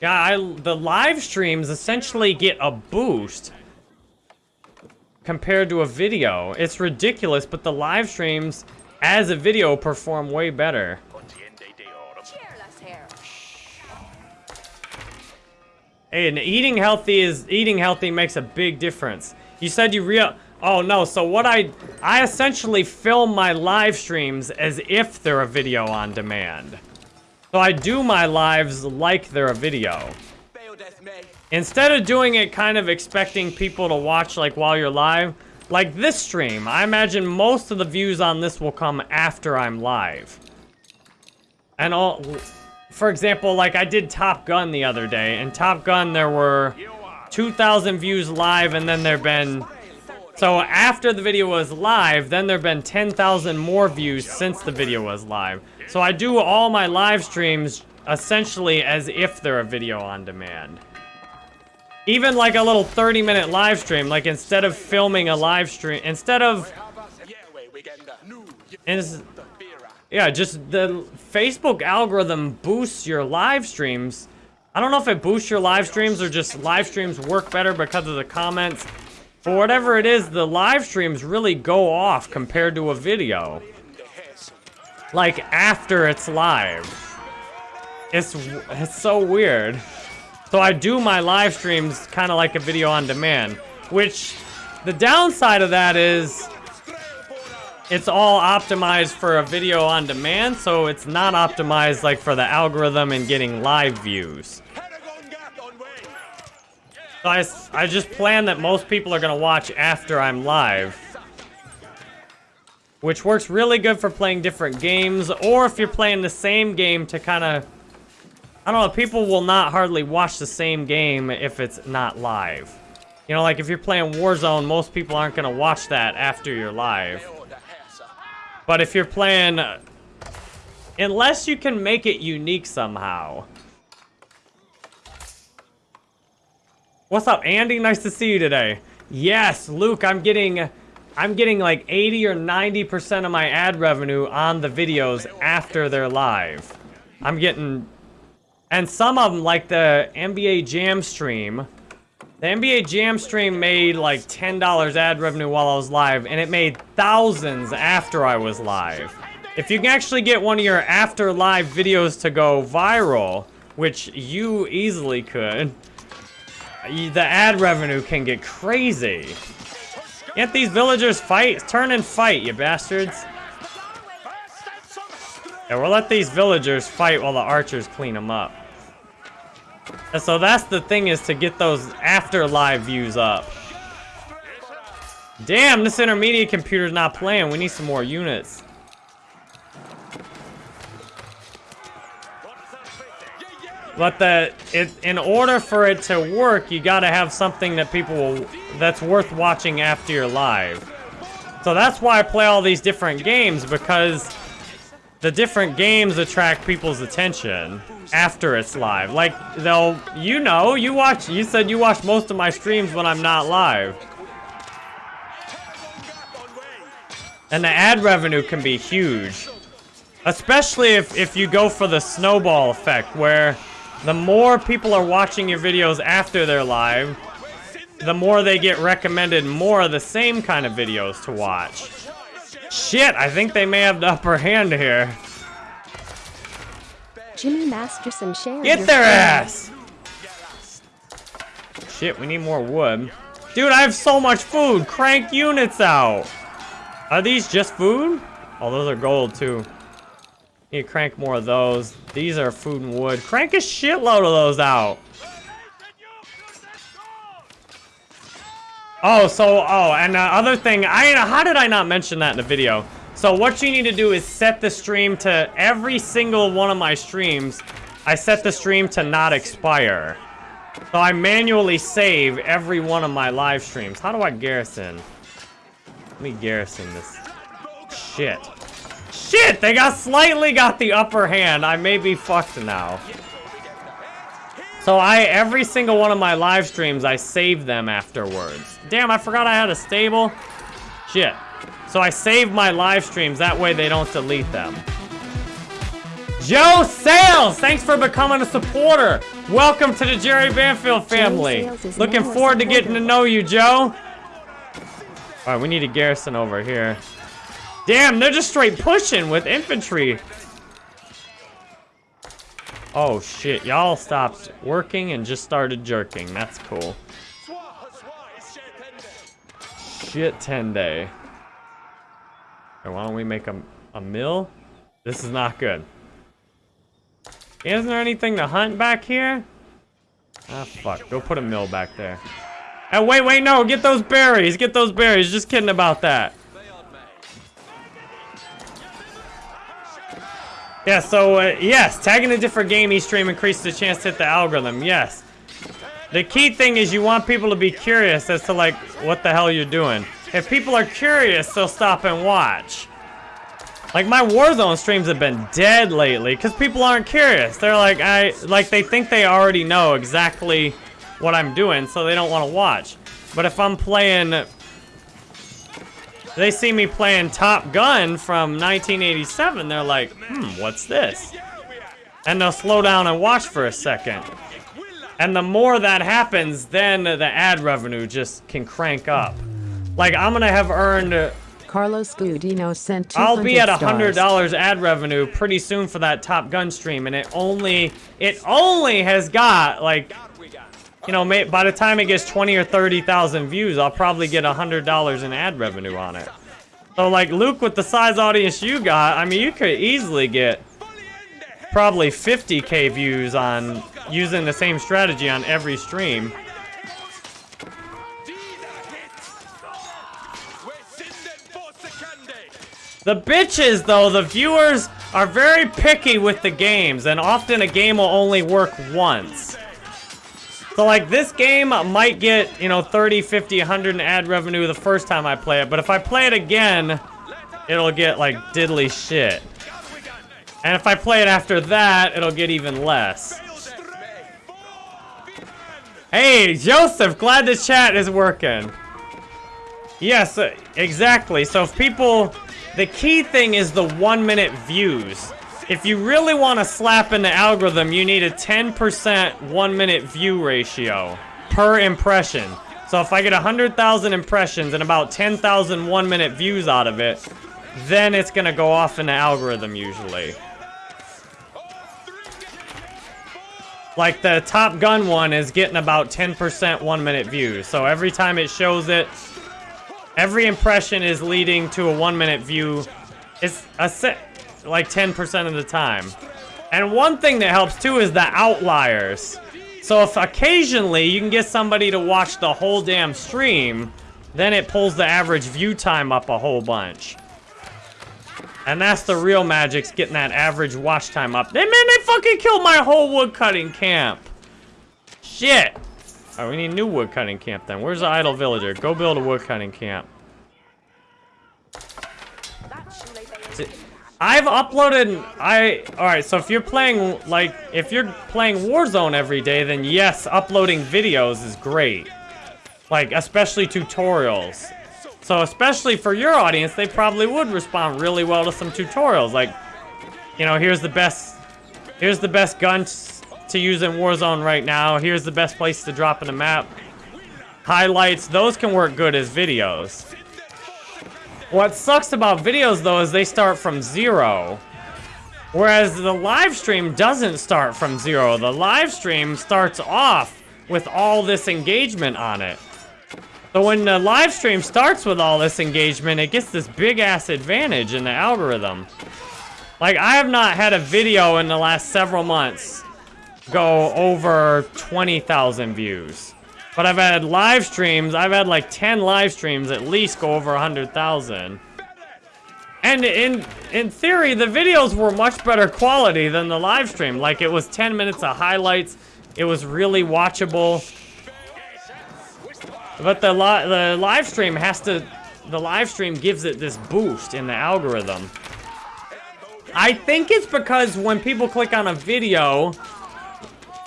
Yeah, I, the live streams essentially get a boost compared to a video. It's ridiculous, but the live streams as a video perform way better. And eating healthy is eating healthy makes a big difference. You said you real Oh no, so what I I essentially film my live streams as if they're a video on demand. So I do my lives like they're a video. Instead of doing it kind of expecting people to watch like while you're live, like this stream, I imagine most of the views on this will come after I'm live. And all, for example, like I did Top Gun the other day, and Top Gun there were 2,000 views live, and then there've been so after the video was live, then there've been 10,000 more views since the video was live. So I do all my live streams essentially as if they're a video on demand. Even like a little 30 minute live stream, like instead of filming a live stream, instead of, yeah, just the Facebook algorithm boosts your live streams. I don't know if it boosts your live streams or just live streams work better because of the comments. For whatever it is, the live streams really go off compared to a video. Like after it's live. It's, it's so weird. So I do my live streams kind of like a video on demand, which the downside of that is it's all optimized for a video on demand, so it's not optimized like for the algorithm and getting live views. So I, I just plan that most people are gonna watch after I'm live. Which works really good for playing different games, or if you're playing the same game to kind of I don't know, people will not hardly watch the same game if it's not live. You know, like if you're playing Warzone, most people aren't gonna watch that after you're live. But if you're playing, uh, unless you can make it unique somehow. What's up, Andy? Nice to see you today. Yes, Luke, I'm getting, I'm getting like 80 or 90% of my ad revenue on the videos after they're live. I'm getting and some of them, like the NBA Jam stream, the NBA Jam stream made like $10 ad revenue while I was live, and it made thousands after I was live. If you can actually get one of your after live videos to go viral, which you easily could, the ad revenue can get crazy. Can't these villagers fight? Turn and fight, you bastards. Yeah, we'll let these villagers fight while the archers clean them up. And so that's the thing is to get those after live views up. Damn, this intermediate computer's not playing. We need some more units. But the it in order for it to work, you gotta have something that people will that's worth watching after you're live. So that's why I play all these different games because the different games attract people's attention after it's live. Like they'll, you know, you watch. You said you watch most of my streams when I'm not live, and the ad revenue can be huge, especially if if you go for the snowball effect, where the more people are watching your videos after they're live, the more they get recommended more of the same kind of videos to watch. Shit, I think they may have the upper hand here. Jimmy Masterson shared Get their ass! Shit, we need more wood. Dude, I have so much food! Crank units out! Are these just food? Oh, those are gold, too. Need to crank more of those. These are food and wood. Crank a shitload of those out! Oh, so, oh, and the other thing, I, how did I not mention that in the video? So what you need to do is set the stream to, every single one of my streams, I set the stream to not expire. So I manually save every one of my live streams. How do I garrison? Let me garrison this. Shit. Shit, they got slightly got the upper hand. I may be fucked now. So I, every single one of my live streams, I save them afterwards. Damn, I forgot I had a stable. Shit. So I save my live streams, that way they don't delete them. Joe Sales, thanks for becoming a supporter. Welcome to the Jerry Banfield family. Looking forward to getting to know you, Joe. All right, we need a garrison over here. Damn, they're just straight pushing with infantry. Oh shit, y'all stopped working and just started jerking. That's cool. Shit 10 day. Why don't we make a, a mill? This is not good. Isn't there anything to hunt back here? Ah, fuck. Go put a mill back there. Oh, wait, wait, no. Get those berries. Get those berries. Just kidding about that. Yeah, so, uh, yes, tagging a different game each stream increases the chance to hit the algorithm, yes. The key thing is you want people to be curious as to, like, what the hell you're doing. If people are curious, they'll stop and watch. Like, my Warzone streams have been dead lately, because people aren't curious. They're like, I, like, they think they already know exactly what I'm doing, so they don't want to watch. But if I'm playing they see me playing Top Gun from 1987, they're like, hmm, what's this? And they'll slow down and watch for a second. And the more that happens, then the ad revenue just can crank up. Like, I'm gonna have earned, Carlos Gudino sent I'll be at a $100 ad revenue pretty soon for that Top Gun stream, and it only, it only has got, like, you know, may, by the time it gets 20 or 30,000 views, I'll probably get $100 in ad revenue on it. So, like, Luke, with the size audience you got, I mean, you could easily get probably 50k views on using the same strategy on every stream. The bitches, though, the viewers are very picky with the games, and often a game will only work once. So, like, this game might get, you know, 30, 50, 100 in ad revenue the first time I play it, but if I play it again, it'll get, like, diddly shit. And if I play it after that, it'll get even less. Hey, Joseph, glad the chat is working. Yes, uh, exactly. So if people, the key thing is the one minute views. If you really want to slap in the algorithm, you need a 10% one minute view ratio per impression. So if I get 100,000 impressions and about 10,000 one minute views out of it, then it's going to go off in the algorithm usually. Like the Top Gun one is getting about 10% one minute views. So every time it shows it, every impression is leading to a one minute view. It's a set, like 10% of the time. And one thing that helps too is the outliers. So if occasionally you can get somebody to watch the whole damn stream, then it pulls the average view time up a whole bunch. And that's the real magic's getting that average watch time up. They man, they fucking killed my whole wood cutting camp. Shit. Oh, we need new wood cutting camp then. Where's the idle villager? Go build a wood cutting camp. I've uploaded, I, alright, so if you're playing, like, if you're playing Warzone every day, then yes, uploading videos is great. Like, especially tutorials. So especially for your audience, they probably would respond really well to some tutorials. Like, you know, here's the best, here's the best gun to use in Warzone right now. Here's the best place to drop in the map. Highlights, those can work good as videos. What sucks about videos, though, is they start from zero. Whereas the live stream doesn't start from zero. The live stream starts off with all this engagement on it. So when the live stream starts with all this engagement, it gets this big-ass advantage in the algorithm. Like, I have not had a video in the last several months go over 20,000 views. But I've had live streams, I've had like 10 live streams at least go over 100,000. And in in theory, the videos were much better quality than the live stream. Like it was 10 minutes of highlights. It was really watchable. But the li the live stream has to the live stream gives it this boost in the algorithm. I think it's because when people click on a video,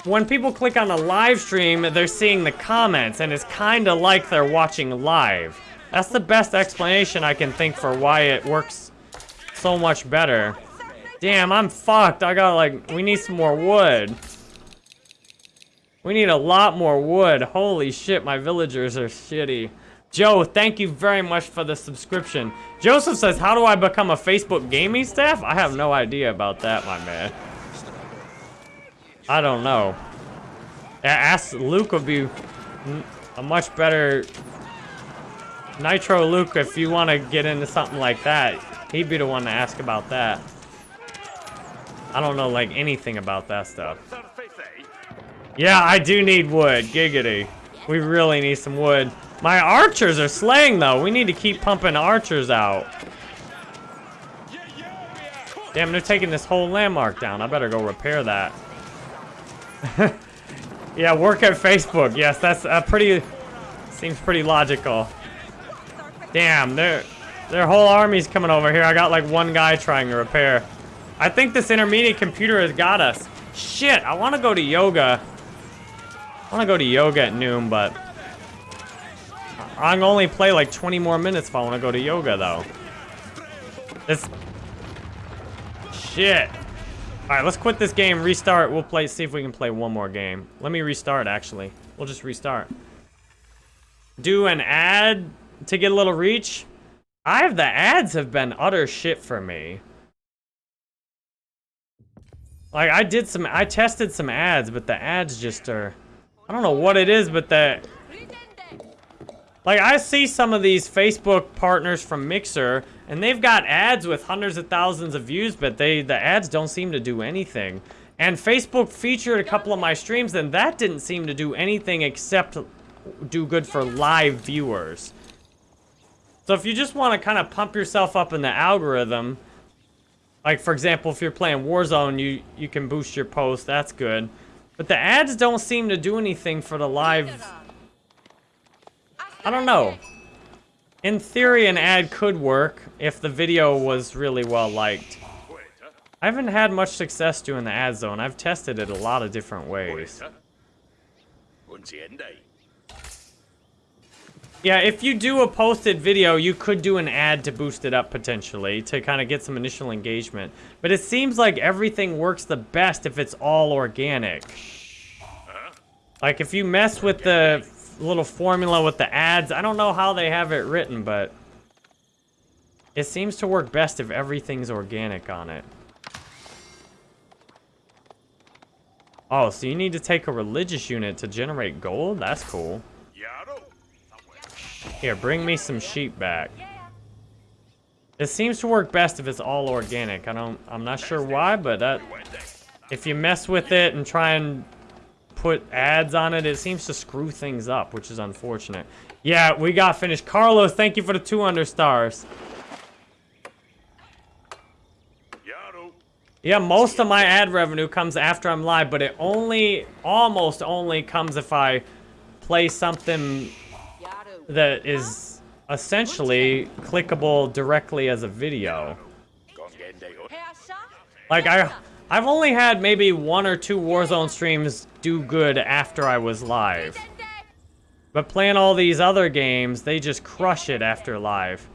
when people click on a live stream, they're seeing the comments, and it's kind of like they're watching live. That's the best explanation I can think for why it works so much better. Damn, I'm fucked. I got like, we need some more wood. We need a lot more wood. Holy shit, my villagers are shitty. Joe, thank you very much for the subscription. Joseph says, how do I become a Facebook gaming staff? I have no idea about that, my man. I don't know. Ask Luke would be a much better Nitro Luke if you want to get into something like that. He'd be the one to ask about that. I don't know like anything about that stuff. Yeah, I do need wood. Giggity. We really need some wood. My archers are slaying though. We need to keep pumping archers out. Damn, they're taking this whole landmark down. I better go repair that. yeah, work at Facebook. Yes, that's a pretty... Seems pretty logical. Damn, their their whole army's coming over here. I got like one guy trying to repair. I think this intermediate computer has got us. Shit, I want to go to yoga. I want to go to yoga at noon, but I can only play like 20 more minutes if I want to go to yoga, though. This... Shit. Alright, let's quit this game, restart. We'll play, see if we can play one more game. Let me restart, actually. We'll just restart. Do an ad to get a little reach. I have the ads have been utter shit for me. Like, I did some, I tested some ads, but the ads just are, I don't know what it is, but the, like, I see some of these Facebook partners from Mixer, and they've got ads with hundreds of thousands of views, but they, the ads don't seem to do anything. And Facebook featured a couple of my streams, and that didn't seem to do anything except do good for live viewers. So if you just want to kind of pump yourself up in the algorithm, like for example, if you're playing Warzone, you, you can boost your post, that's good. But the ads don't seem to do anything for the live... I don't know. In theory, an ad could work if the video was really well liked. I haven't had much success doing the ad zone. I've tested it a lot of different ways. Yeah, if you do a posted video, you could do an ad to boost it up potentially to kind of get some initial engagement. But it seems like everything works the best if it's all organic. Like if you mess with the little formula with the ads, I don't know how they have it written, but it seems to work best if everything's organic on it. Oh, so you need to take a religious unit to generate gold? That's cool. Here, bring me some sheep back. It seems to work best if it's all organic. I don't, I'm not sure why, but that, if you mess with it and try and put ads on it, it seems to screw things up, which is unfortunate. Yeah, we got finished. Carlos, thank you for the 200 stars. Yeah, most of my ad revenue comes after I'm live, but it only, almost only comes if I play something that is essentially clickable directly as a video. Like, I, I've only had maybe one or two Warzone streams do good after I was live. But playing all these other games, they just crush it after live.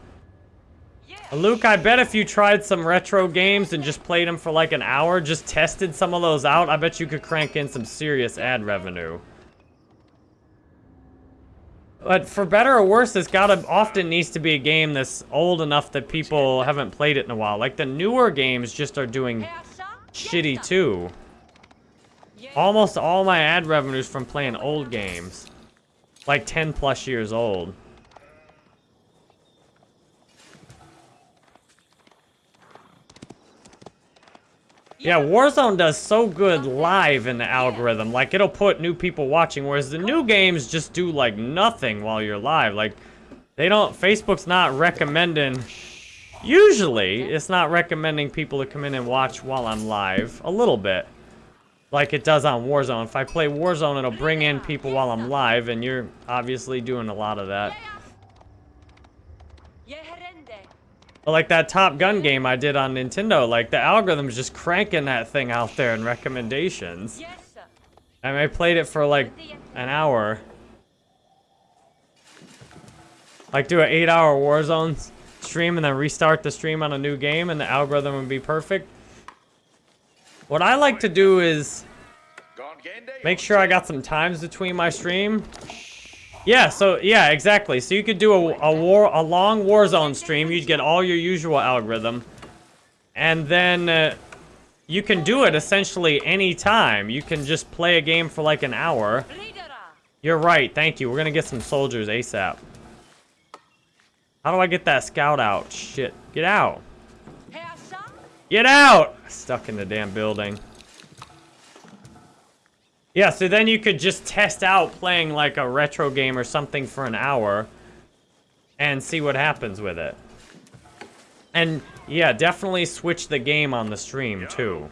Luke, I bet if you tried some retro games and just played them for like an hour, just tested some of those out, I bet you could crank in some serious ad revenue. But for better or worse, this gotta often needs to be a game that's old enough that people haven't played it in a while. Like the newer games just are doing shitty too. Almost all my ad revenues from playing old games. Like 10 plus years old. Yeah, Warzone does so good live in the algorithm. Like, it'll put new people watching, whereas the new games just do, like, nothing while you're live. Like, they don't... Facebook's not recommending... Usually, it's not recommending people to come in and watch while I'm live. A little bit. Like it does on Warzone. If I play Warzone, it'll bring in people while I'm live, and you're obviously doing a lot of that. But like that Top Gun game I did on Nintendo, like the algorithm's just cranking that thing out there in recommendations. And I played it for like an hour. Like do an eight hour Warzone stream and then restart the stream on a new game and the algorithm would be perfect. What I like to do is make sure I got some times between my stream yeah, so, yeah, exactly. So you could do a, a war, a long Warzone stream. You'd get all your usual algorithm. And then uh, you can do it essentially any time. You can just play a game for like an hour. You're right, thank you. We're gonna get some soldiers ASAP. How do I get that scout out? Shit, get out. Get out! Stuck in the damn building. Yeah, so then you could just test out playing like a retro game or something for an hour and see what happens with it. And Yeah, definitely switch the game on the stream too.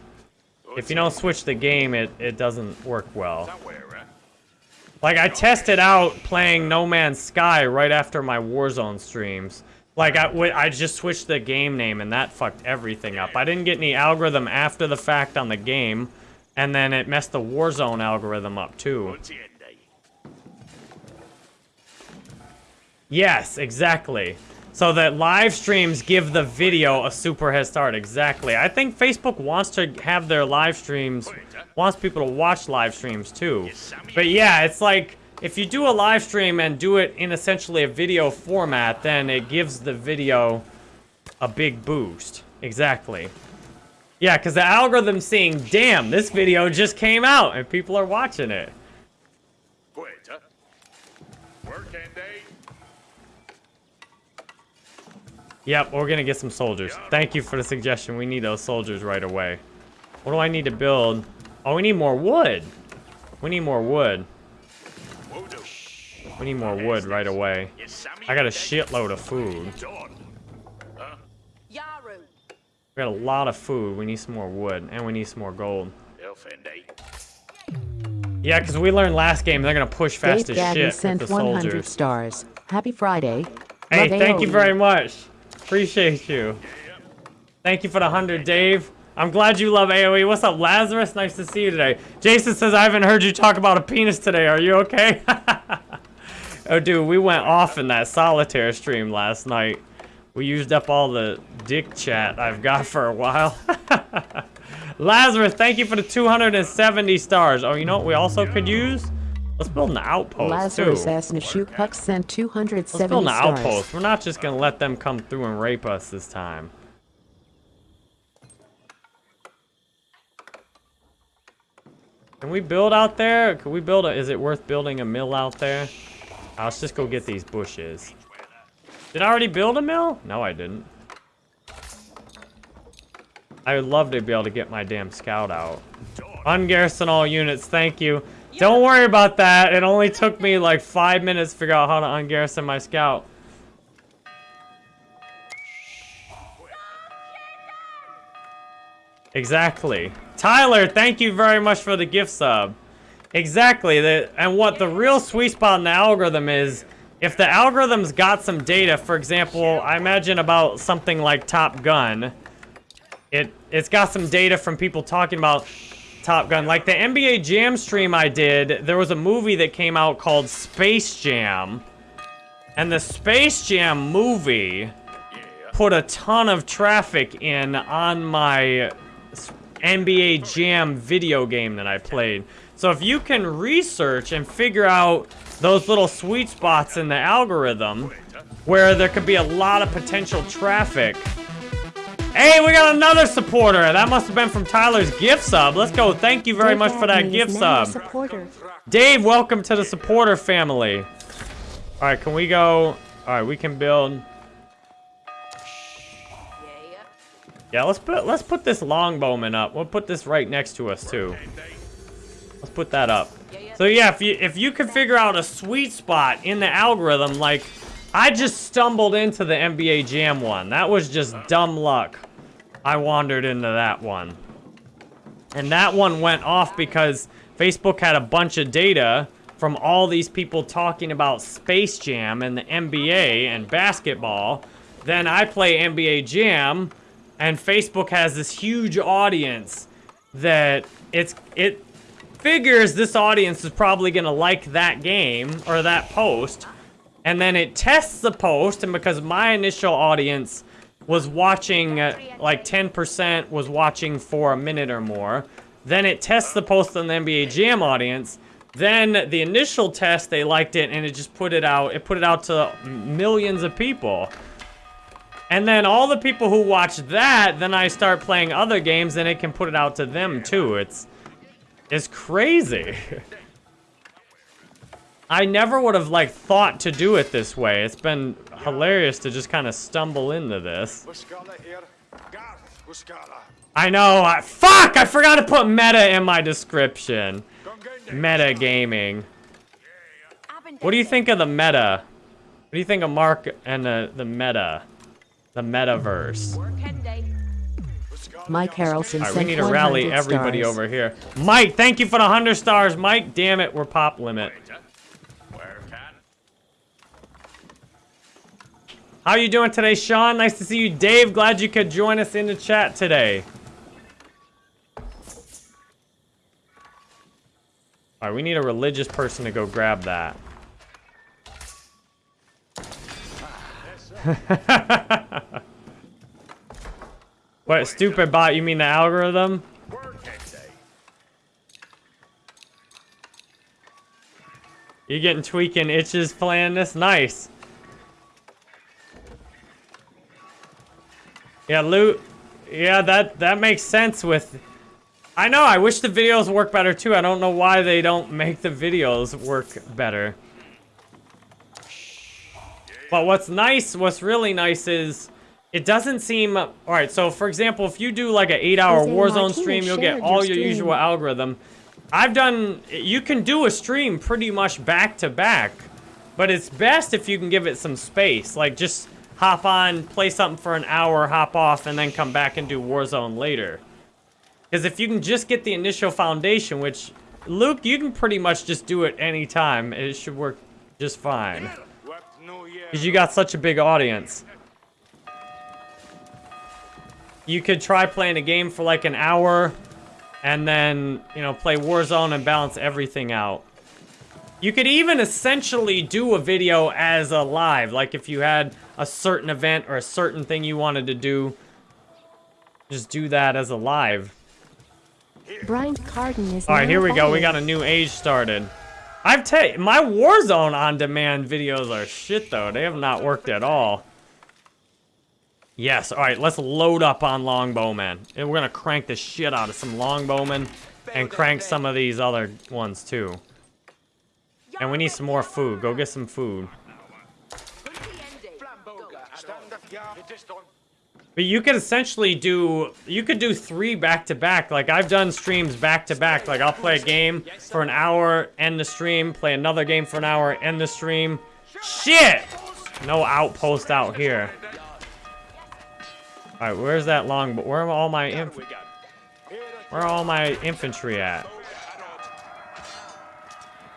If you don't switch the game, it, it doesn't work well. Eh? Like, I tested out playing No Man's Sky right after my Warzone streams. Like, I, I just switched the game name, and that fucked everything up. I didn't get any algorithm after the fact on the game, and then it messed the Warzone algorithm up, too. Yes, exactly. So that live streams give the video a super head start. Exactly. I think Facebook wants to have their live streams, wants people to watch live streams too. But yeah, it's like if you do a live stream and do it in essentially a video format, then it gives the video a big boost. Exactly. Yeah, because the algorithm's seeing, damn, this video just came out and people are watching it. Quieta. Work and day. Yep, we're gonna get some soldiers. Thank you for the suggestion. We need those soldiers right away. What do I need to build? Oh, we need more wood. We need more wood. Wodo. We need more wood right away. I got a shitload of food. We got a lot of food. We need some more wood, and we need some more gold. Elf. Yeah, because we learned last game they're gonna push fast Dave as Gagnon shit with sent the 100 soldiers. stars. Happy Friday. Hey, Love thank you very much. Appreciate you. Thank you for the 100, Dave. I'm glad you love AoE. What's up, Lazarus? Nice to see you today. Jason says, I haven't heard you talk about a penis today. Are you okay? oh, dude, we went off in that solitaire stream last night. We used up all the dick chat I've got for a while. Lazarus, thank you for the 270 stars. Oh, you know what we also could use? Let's build an outpost, Lazarus too. S. Nashuk Puck sent Let's build an stars. outpost. We're not just gonna let them come through and rape us this time. Can we build out there? Can we build a, is it worth building a mill out there? Uh, let's just go get these bushes. Did I already build a mill? No, I didn't. I would love to be able to get my damn scout out. Ungarrison all units, thank you. Don't worry about that. It only took me like five minutes to figure out how to ungarrison my scout. Exactly. Tyler, thank you very much for the gift sub. Exactly. The, and what the real sweet spot in the algorithm is, if the algorithm's got some data, for example, I imagine about something like Top Gun, it, it's got some data from people talking about Top Gun. Like the NBA Jam stream I did, there was a movie that came out called Space Jam. And the Space Jam movie put a ton of traffic in on my NBA Jam video game that I played. So if you can research and figure out those little sweet spots in the algorithm where there could be a lot of potential traffic. Hey, we got another supporter. That must have been from Tyler's gift sub. Let's go. Thank you very Dave much for that gift sub. supporter. Dave, welcome to the supporter family. All right, can we go? All right, we can build. Yeah. Yeah, let's put let's put this longbowman up. We'll put this right next to us too. Let's put that up. So yeah, if you if you could figure out a sweet spot in the algorithm, like I just stumbled into the NBA Jam one. That was just dumb luck. I wandered into that one. And that one went off because Facebook had a bunch of data from all these people talking about Space Jam and the NBA and basketball. Then I play NBA Jam, and Facebook has this huge audience that it's it figures this audience is probably gonna like that game or that post, and then it tests the post, and because my initial audience was watching uh, like 10% was watching for a minute or more, then it tests the post on the NBA Jam audience. Then the initial test they liked it and it just put it out. It put it out to millions of people. And then all the people who watch that, then I start playing other games and it can put it out to them too. It's it's crazy. I never would have like thought to do it this way. It's been hilarious to just kind of stumble into this. Muscala here. Garth Muscala. I know. I, fuck! I forgot to put meta in my description. Meta gaming. What do you think of the meta? What do you think of Mark and the the meta, the metaverse? Work and day. Mike Harrelson right, we need to rally everybody stars. over here. Mike, thank you for the 100 stars. Mike, damn it, we're pop limit. How are you doing today, Sean? Nice to see you. Dave, glad you could join us in the chat today. All right, we need a religious person to go grab that. what, stupid bot, you mean the algorithm? You getting tweaking itches playing this? Nice. Yeah, loot. Yeah, that that makes sense with. I know. I wish the videos work better too. I don't know why they don't make the videos work better. But what's nice, what's really nice is it doesn't seem. All right. So for example, if you do like an eight-hour Warzone stream, you'll get all your your usual algorithm. I've done. You can do a stream pretty much back to back, but it's best if you can give it some space. Like just hop on, play something for an hour, hop off, and then come back and do Warzone later. Because if you can just get the initial foundation, which Luke, you can pretty much just do it anytime. It should work just fine. What New Year? Because you got such a big audience. You could try playing a game for like an hour and then, you know, play Warzone and balance everything out. You could even essentially do a video as a live, like if you had a certain event or a certain thing you wanted to do, just do that as a live. Bryant Carden is All right, here we go. We got a new age started. I've ta- my Warzone on demand videos are shit though. They have not worked at all. Yes. All right, let's load up on longbowmen, and we're gonna crank the shit out of some longbowmen, and crank some of these other ones too. And we need some more food. Go get some food. But you could essentially do, you could do three back to back. Like I've done streams back to back. Like I'll play a game for an hour, end the stream, play another game for an hour, end the stream. Shit! No outpost out here. All right, where's that long? Where are all my inf Where are all my infantry at?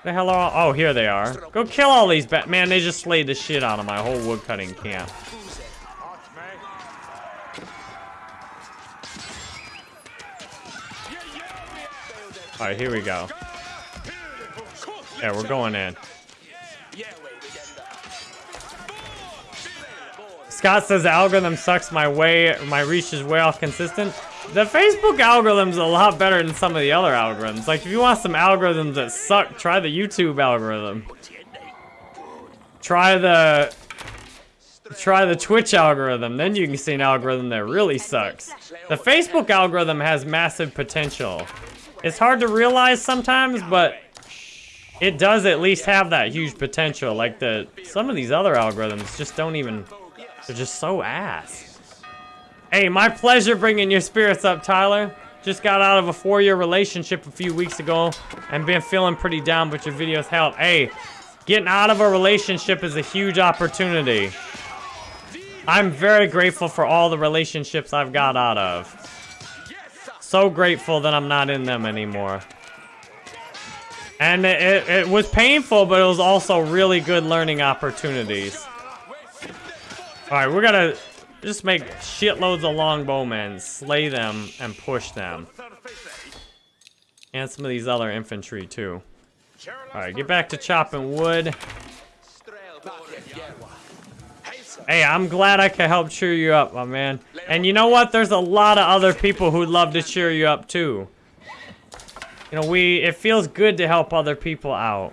The hell are all? Oh, here they are. Go kill all these ba- man. They just slayed the shit out of my whole woodcutting camp. All right, here we go. Yeah, we're going in. Scott says the algorithm sucks my way, my reach is way off consistent. The Facebook algorithm's a lot better than some of the other algorithms. Like, if you want some algorithms that suck, try the YouTube algorithm. Try the, try the Twitch algorithm. Then you can see an algorithm that really sucks. The Facebook algorithm has massive potential. It's hard to realize sometimes, but it does at least have that huge potential. Like the some of these other algorithms just don't even. They're just so ass. Hey, my pleasure bringing your spirits up, Tyler. Just got out of a four-year relationship a few weeks ago and been feeling pretty down, but your videos help. Hey, getting out of a relationship is a huge opportunity. I'm very grateful for all the relationships I've got out of. So grateful that I'm not in them anymore. And it, it, it was painful, but it was also really good learning opportunities. Alright, we're gonna just make shitloads of longbowmen, slay them, and push them. And some of these other infantry, too. Alright, get back to chopping wood. Hey, I'm glad I could help cheer you up, my man. And you know what? There's a lot of other people who'd love to cheer you up, too. You know, we, it feels good to help other people out.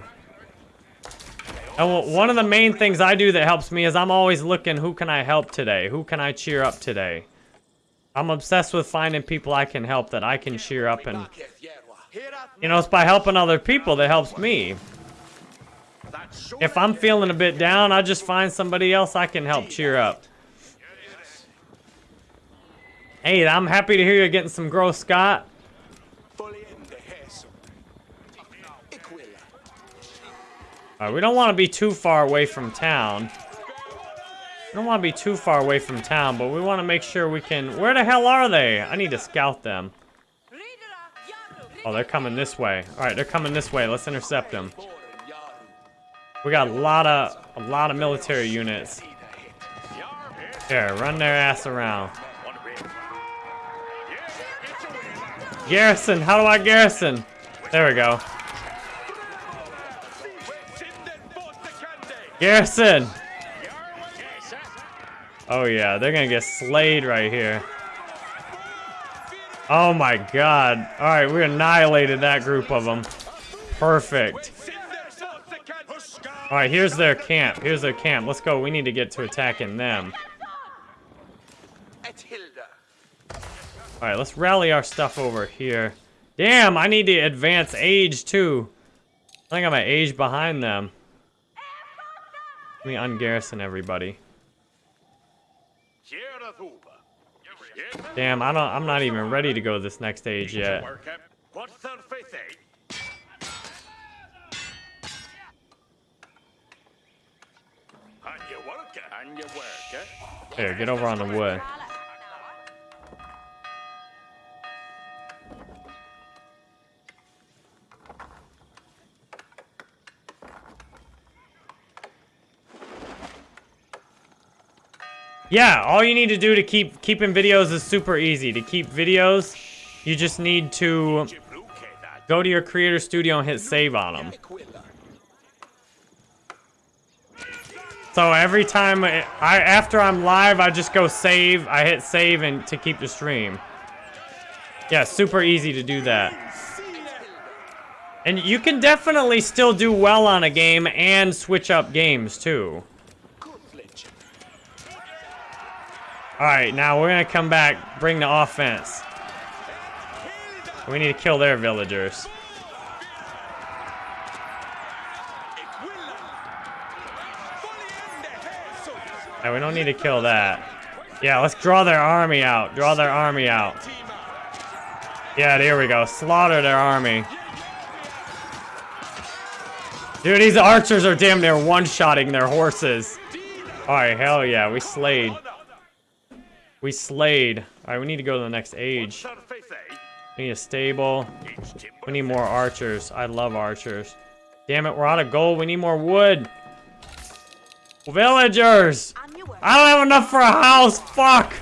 And one of the main things I do that helps me is I'm always looking, who can I help today? Who can I cheer up today? I'm obsessed with finding people I can help that I can cheer up and, you know, it's by helping other people that helps me. If I'm feeling a bit down, I just find somebody else I can help cheer up. Hey, I'm happy to hear you're getting some growth, Scott. We don't want to be too far away from town. We don't want to be too far away from town, but we want to make sure we can... Where the hell are they? I need to scout them. Oh, they're coming this way. All right, they're coming this way. Let's intercept them. We got a lot of a lot of military units. Here, run their ass around. Garrison, how do I garrison? There we go. Garrison! Oh yeah, they're gonna get slayed right here. Oh my god. Alright, we annihilated that group of them. Perfect. Alright, here's their camp. Here's their camp. Let's go. We need to get to attacking them. Alright, let's rally our stuff over here. Damn, I need to advance age too. I think I'm an age behind them. Let me ungarrison everybody. Damn, I don't I'm not even ready to go this next stage yet. Here, get over on the wood. Yeah, all you need to do to keep keeping videos is super easy. To keep videos, you just need to go to your creator studio and hit save on them. So every time I, after I'm live, I just go save. I hit save and to keep the stream. Yeah, super easy to do that. And you can definitely still do well on a game and switch up games too. Alright, now we're gonna come back, bring the offense. We need to kill their villagers. Yeah, we don't need to kill that. Yeah, let's draw their army out. Draw their army out. Yeah, there we go. Slaughter their army. Dude, these archers are damn near one-shotting their horses. Alright, hell yeah, we slayed. We slayed. Alright, we need to go to the next age. We need a stable. We need more archers. I love archers. Damn it, we're out of gold. We need more wood. Villagers! I don't have enough for a house! Fuck!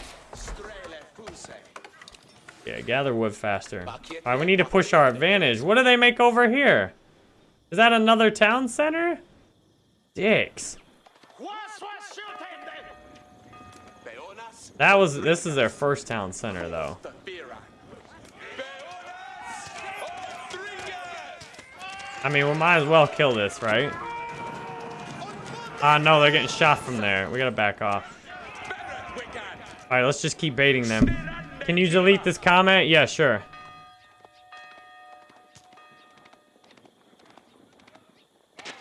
Yeah, gather wood faster. Alright, we need to push our advantage. What do they make over here? Is that another town center? Dicks. That was, this is their first town center, though. I mean, we might as well kill this, right? Ah, uh, no, they're getting shot from there. We gotta back off. Alright, let's just keep baiting them. Can you delete this comment? Yeah, sure.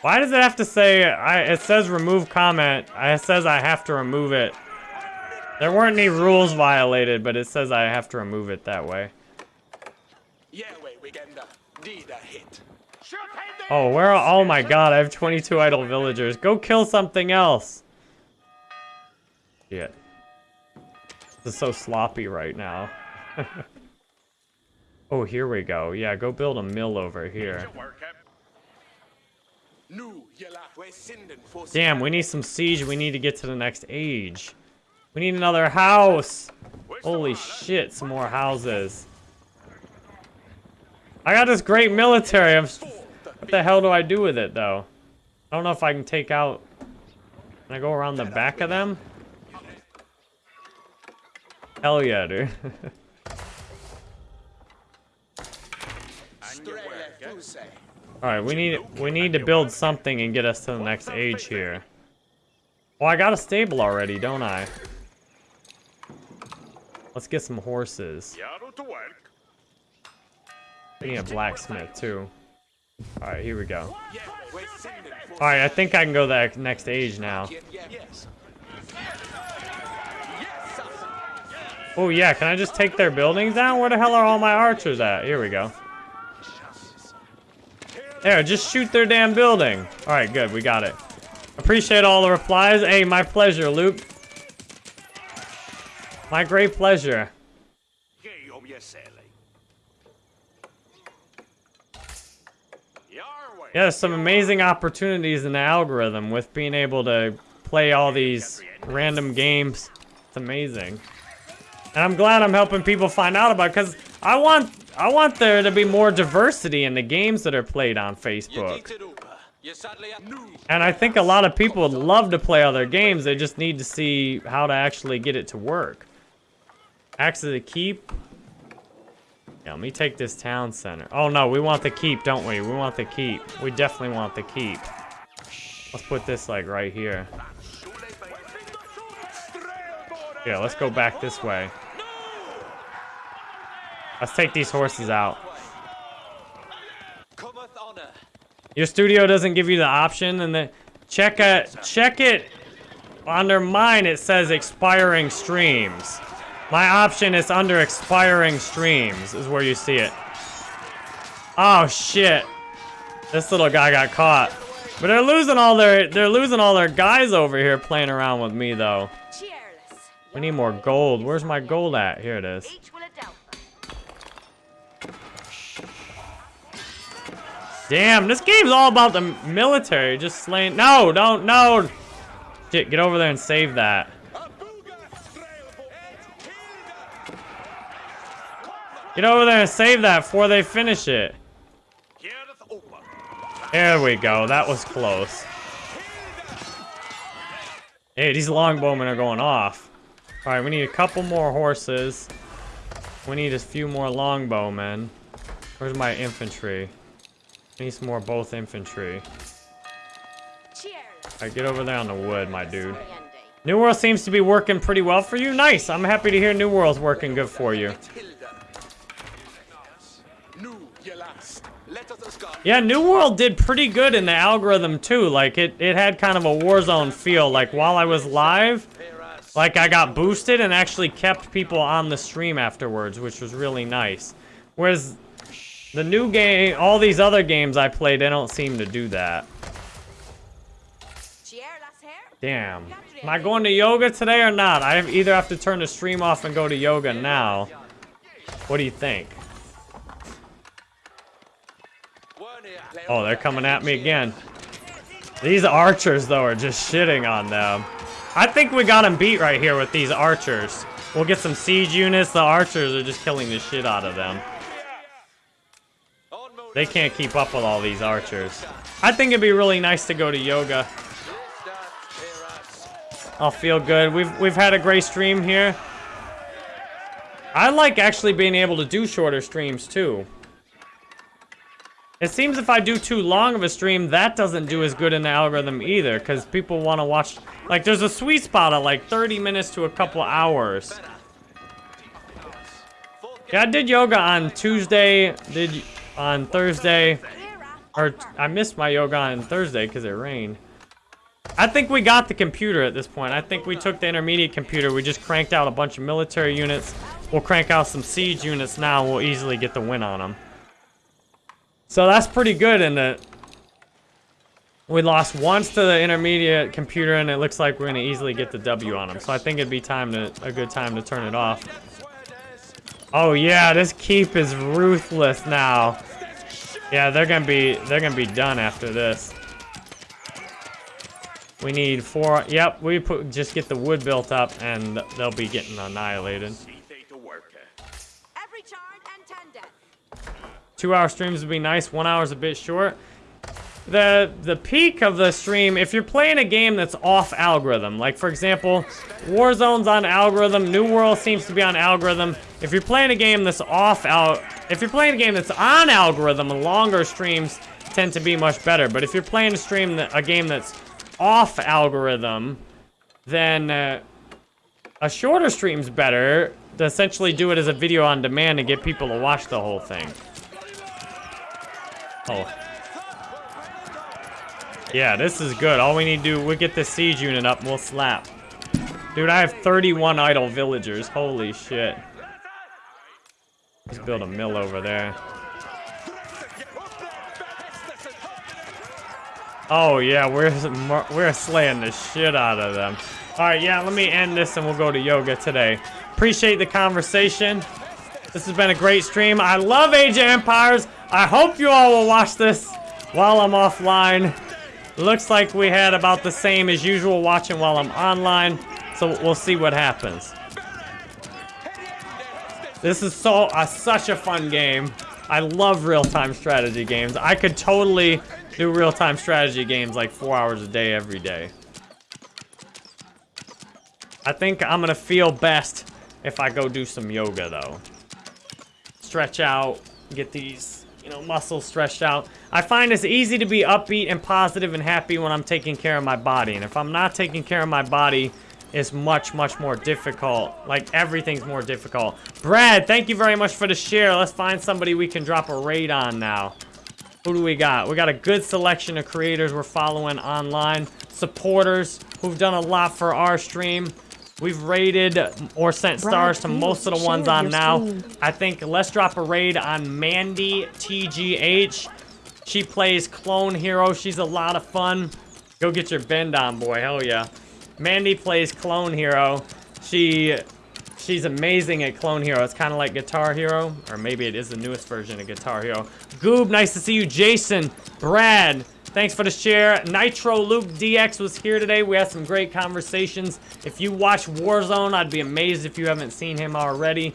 Why does it have to say, I, it says remove comment. It says I have to remove it. There weren't any rules violated, but it says I have to remove it that way. Oh, where are, oh my god, I have 22 idle villagers. Go kill something else. Shit. This is so sloppy right now. oh, here we go. Yeah, go build a mill over here. Damn, we need some siege. We need to get to the next age. We need another house. Holy shit, some more houses. I got this great military. I'm, what the hell do I do with it, though? I don't know if I can take out... Can I go around the back of them? Hell yeah, dude. Alright, we need we need to build something and get us to the next age here. Well, I got a stable already, don't I? Let's get some horses. We need a blacksmith too. Alright, here we go. Alright, I think I can go that next age now. Oh yeah, can I just take their buildings down? Where the hell are all my archers at? Here we go. There, just shoot their damn building. Alright, good, we got it. Appreciate all the replies. Hey, my pleasure, Luke. My great pleasure. Ge om je celle. Your way. Yeah, some amazing opportunities in the algorithm with being able to play all these random games. It's amazing. And I'm glad I'm helping people find out about because I want I want there to be more diversity in the games that are played on Facebook. dient roepen. Je sadly And I think a lot of people would love to play other games. They just need to see how to actually get it to work. Axe of the Keep. Yeah, let me take this town center. Oh no, we want the keep, don't we? We want the keep. We definitely want the keep. Let's put this like right here. Yeah, let's go back this way. Let's take these horses out. Your studio doesn't give you the option, and then check it. Check it. Under mine, it says expiring streams. My option is under expiring streams. Is where you see it. Oh shit! This little guy got caught. But they're losing all their they're losing all their guys over here playing around with me though. We need more gold. Where's my gold at? Here it is. Damn, this game's all about the military. Just slaying. No, don't, no. Shit, get over there and save that. Get over there and save that before they finish it. There we go. That was close. Hey, these longbowmen are going off. All right, we need a couple more horses. We need a few more longbowmen. Where's my infantry? I need some more both infantry. All right, get over there on the wood, my dude. New World seems to be working pretty well for you. Nice. I'm happy to hear New World's working good for you. Yeah, New World did pretty good in the algorithm too. Like it, it had kind of a Warzone feel. Like while I was live, like I got boosted and actually kept people on the stream afterwards, which was really nice. Whereas the new game, all these other games I play, they don't seem to do that. Damn. Am I going to yoga today or not? I either have to turn the stream off and go to yoga now. What do you think? Oh, they're coming at me again. These archers, though, are just shitting on them. I think we got them beat right here with these archers. We'll get some siege units. The archers are just killing the shit out of them. They can't keep up with all these archers. I think it'd be really nice to go to yoga. I'll feel good. We've we've had a great stream here. I like actually being able to do shorter streams too. It seems if I do too long of a stream, that doesn't do as good in the algorithm either, because people want to watch. Like, there's a sweet spot of like 30 minutes to a couple hours. Yeah, I did yoga on Tuesday. Did on Thursday, or I missed my yoga on Thursday because it rained. I think we got the computer at this point. I think we took the intermediate computer. We just cranked out a bunch of military units. We'll crank out some siege units now. We'll easily get the win on them. So that's pretty good in that we lost once to the intermediate computer and it looks like we're gonna easily get the W on them. So I think it'd be time to a good time to turn it off. Oh yeah, this keep is ruthless now. Yeah, they're gonna be they're gonna be done after this. We need four. Yep, we put just get the wood built up and they'll be getting annihilated. Death. Two hour streams would be nice. One hour is a bit short. The the peak of the stream, if you're playing a game that's off algorithm, like for example, Warzone's on algorithm, New World seems to be on algorithm. If you're playing a game that's off al, if you're playing a game that's on algorithm, longer streams tend to be much better. But if you're playing a stream that a game that's off algorithm, then uh, a shorter stream's better. To essentially do it as a video on demand and get people to watch the whole thing. Oh. Yeah, this is good. All we need to do, we get the siege unit up and we'll slap. Dude, I have 31 idle villagers. Holy shit. Let's build a mill over there. Oh yeah, we're we're slaying the shit out of them. All right, yeah, let me end this and we'll go to yoga today. Appreciate the conversation. This has been a great stream. I love Age of Empires. I hope you all will watch this while I'm offline. Looks like we had about the same as usual watching while I'm online. So we'll see what happens. This is so uh, such a fun game. I love real-time strategy games. I could totally do real-time strategy games like four hours a day every day. I think I'm gonna feel best if I go do some yoga though. Stretch out, get these, you know, muscles stretched out. I find it's easy to be upbeat and positive and happy when I'm taking care of my body. And if I'm not taking care of my body, it's much, much more difficult. Like, everything's more difficult. Brad, thank you very much for the share. Let's find somebody we can drop a raid on now. Who do we got? We got a good selection of creators we're following online. Supporters who've done a lot for our stream. We've raided or sent stars to most of the ones on now. I think let's drop a raid on Mandy TGH. She plays Clone Hero. She's a lot of fun. Go get your bend on, boy. Hell yeah. Mandy plays Clone Hero. She she's amazing at Clone Hero. It's kind of like Guitar Hero, or maybe it is the newest version of Guitar Hero. Goob, nice to see you. Jason, Brad, thanks for the share. Nitro Luke DX was here today. We had some great conversations. If you watch Warzone, I'd be amazed if you haven't seen him already.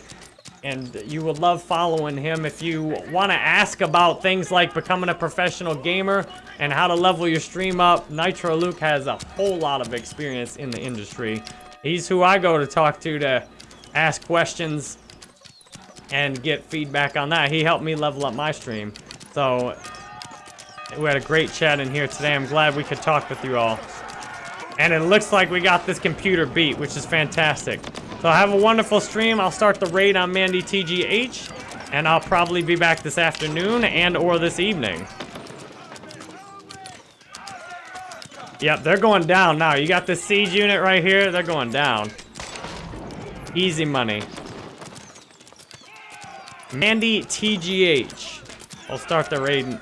And you would love following him if you want to ask about things like becoming a professional gamer and how to level your stream up. Nitro Luke has a whole lot of experience in the industry. He's who I go to talk to to ask questions and get feedback on that. He helped me level up my stream. So we had a great chat in here today. I'm glad we could talk with you all. And it looks like we got this computer beat, which is fantastic. So have a wonderful stream. I'll start the raid on Mandy TGH, and I'll probably be back this afternoon and or this evening. Yep, they're going down now. You got this siege unit right here. They're going down. Easy money. Mandy TGH. I'll start the raid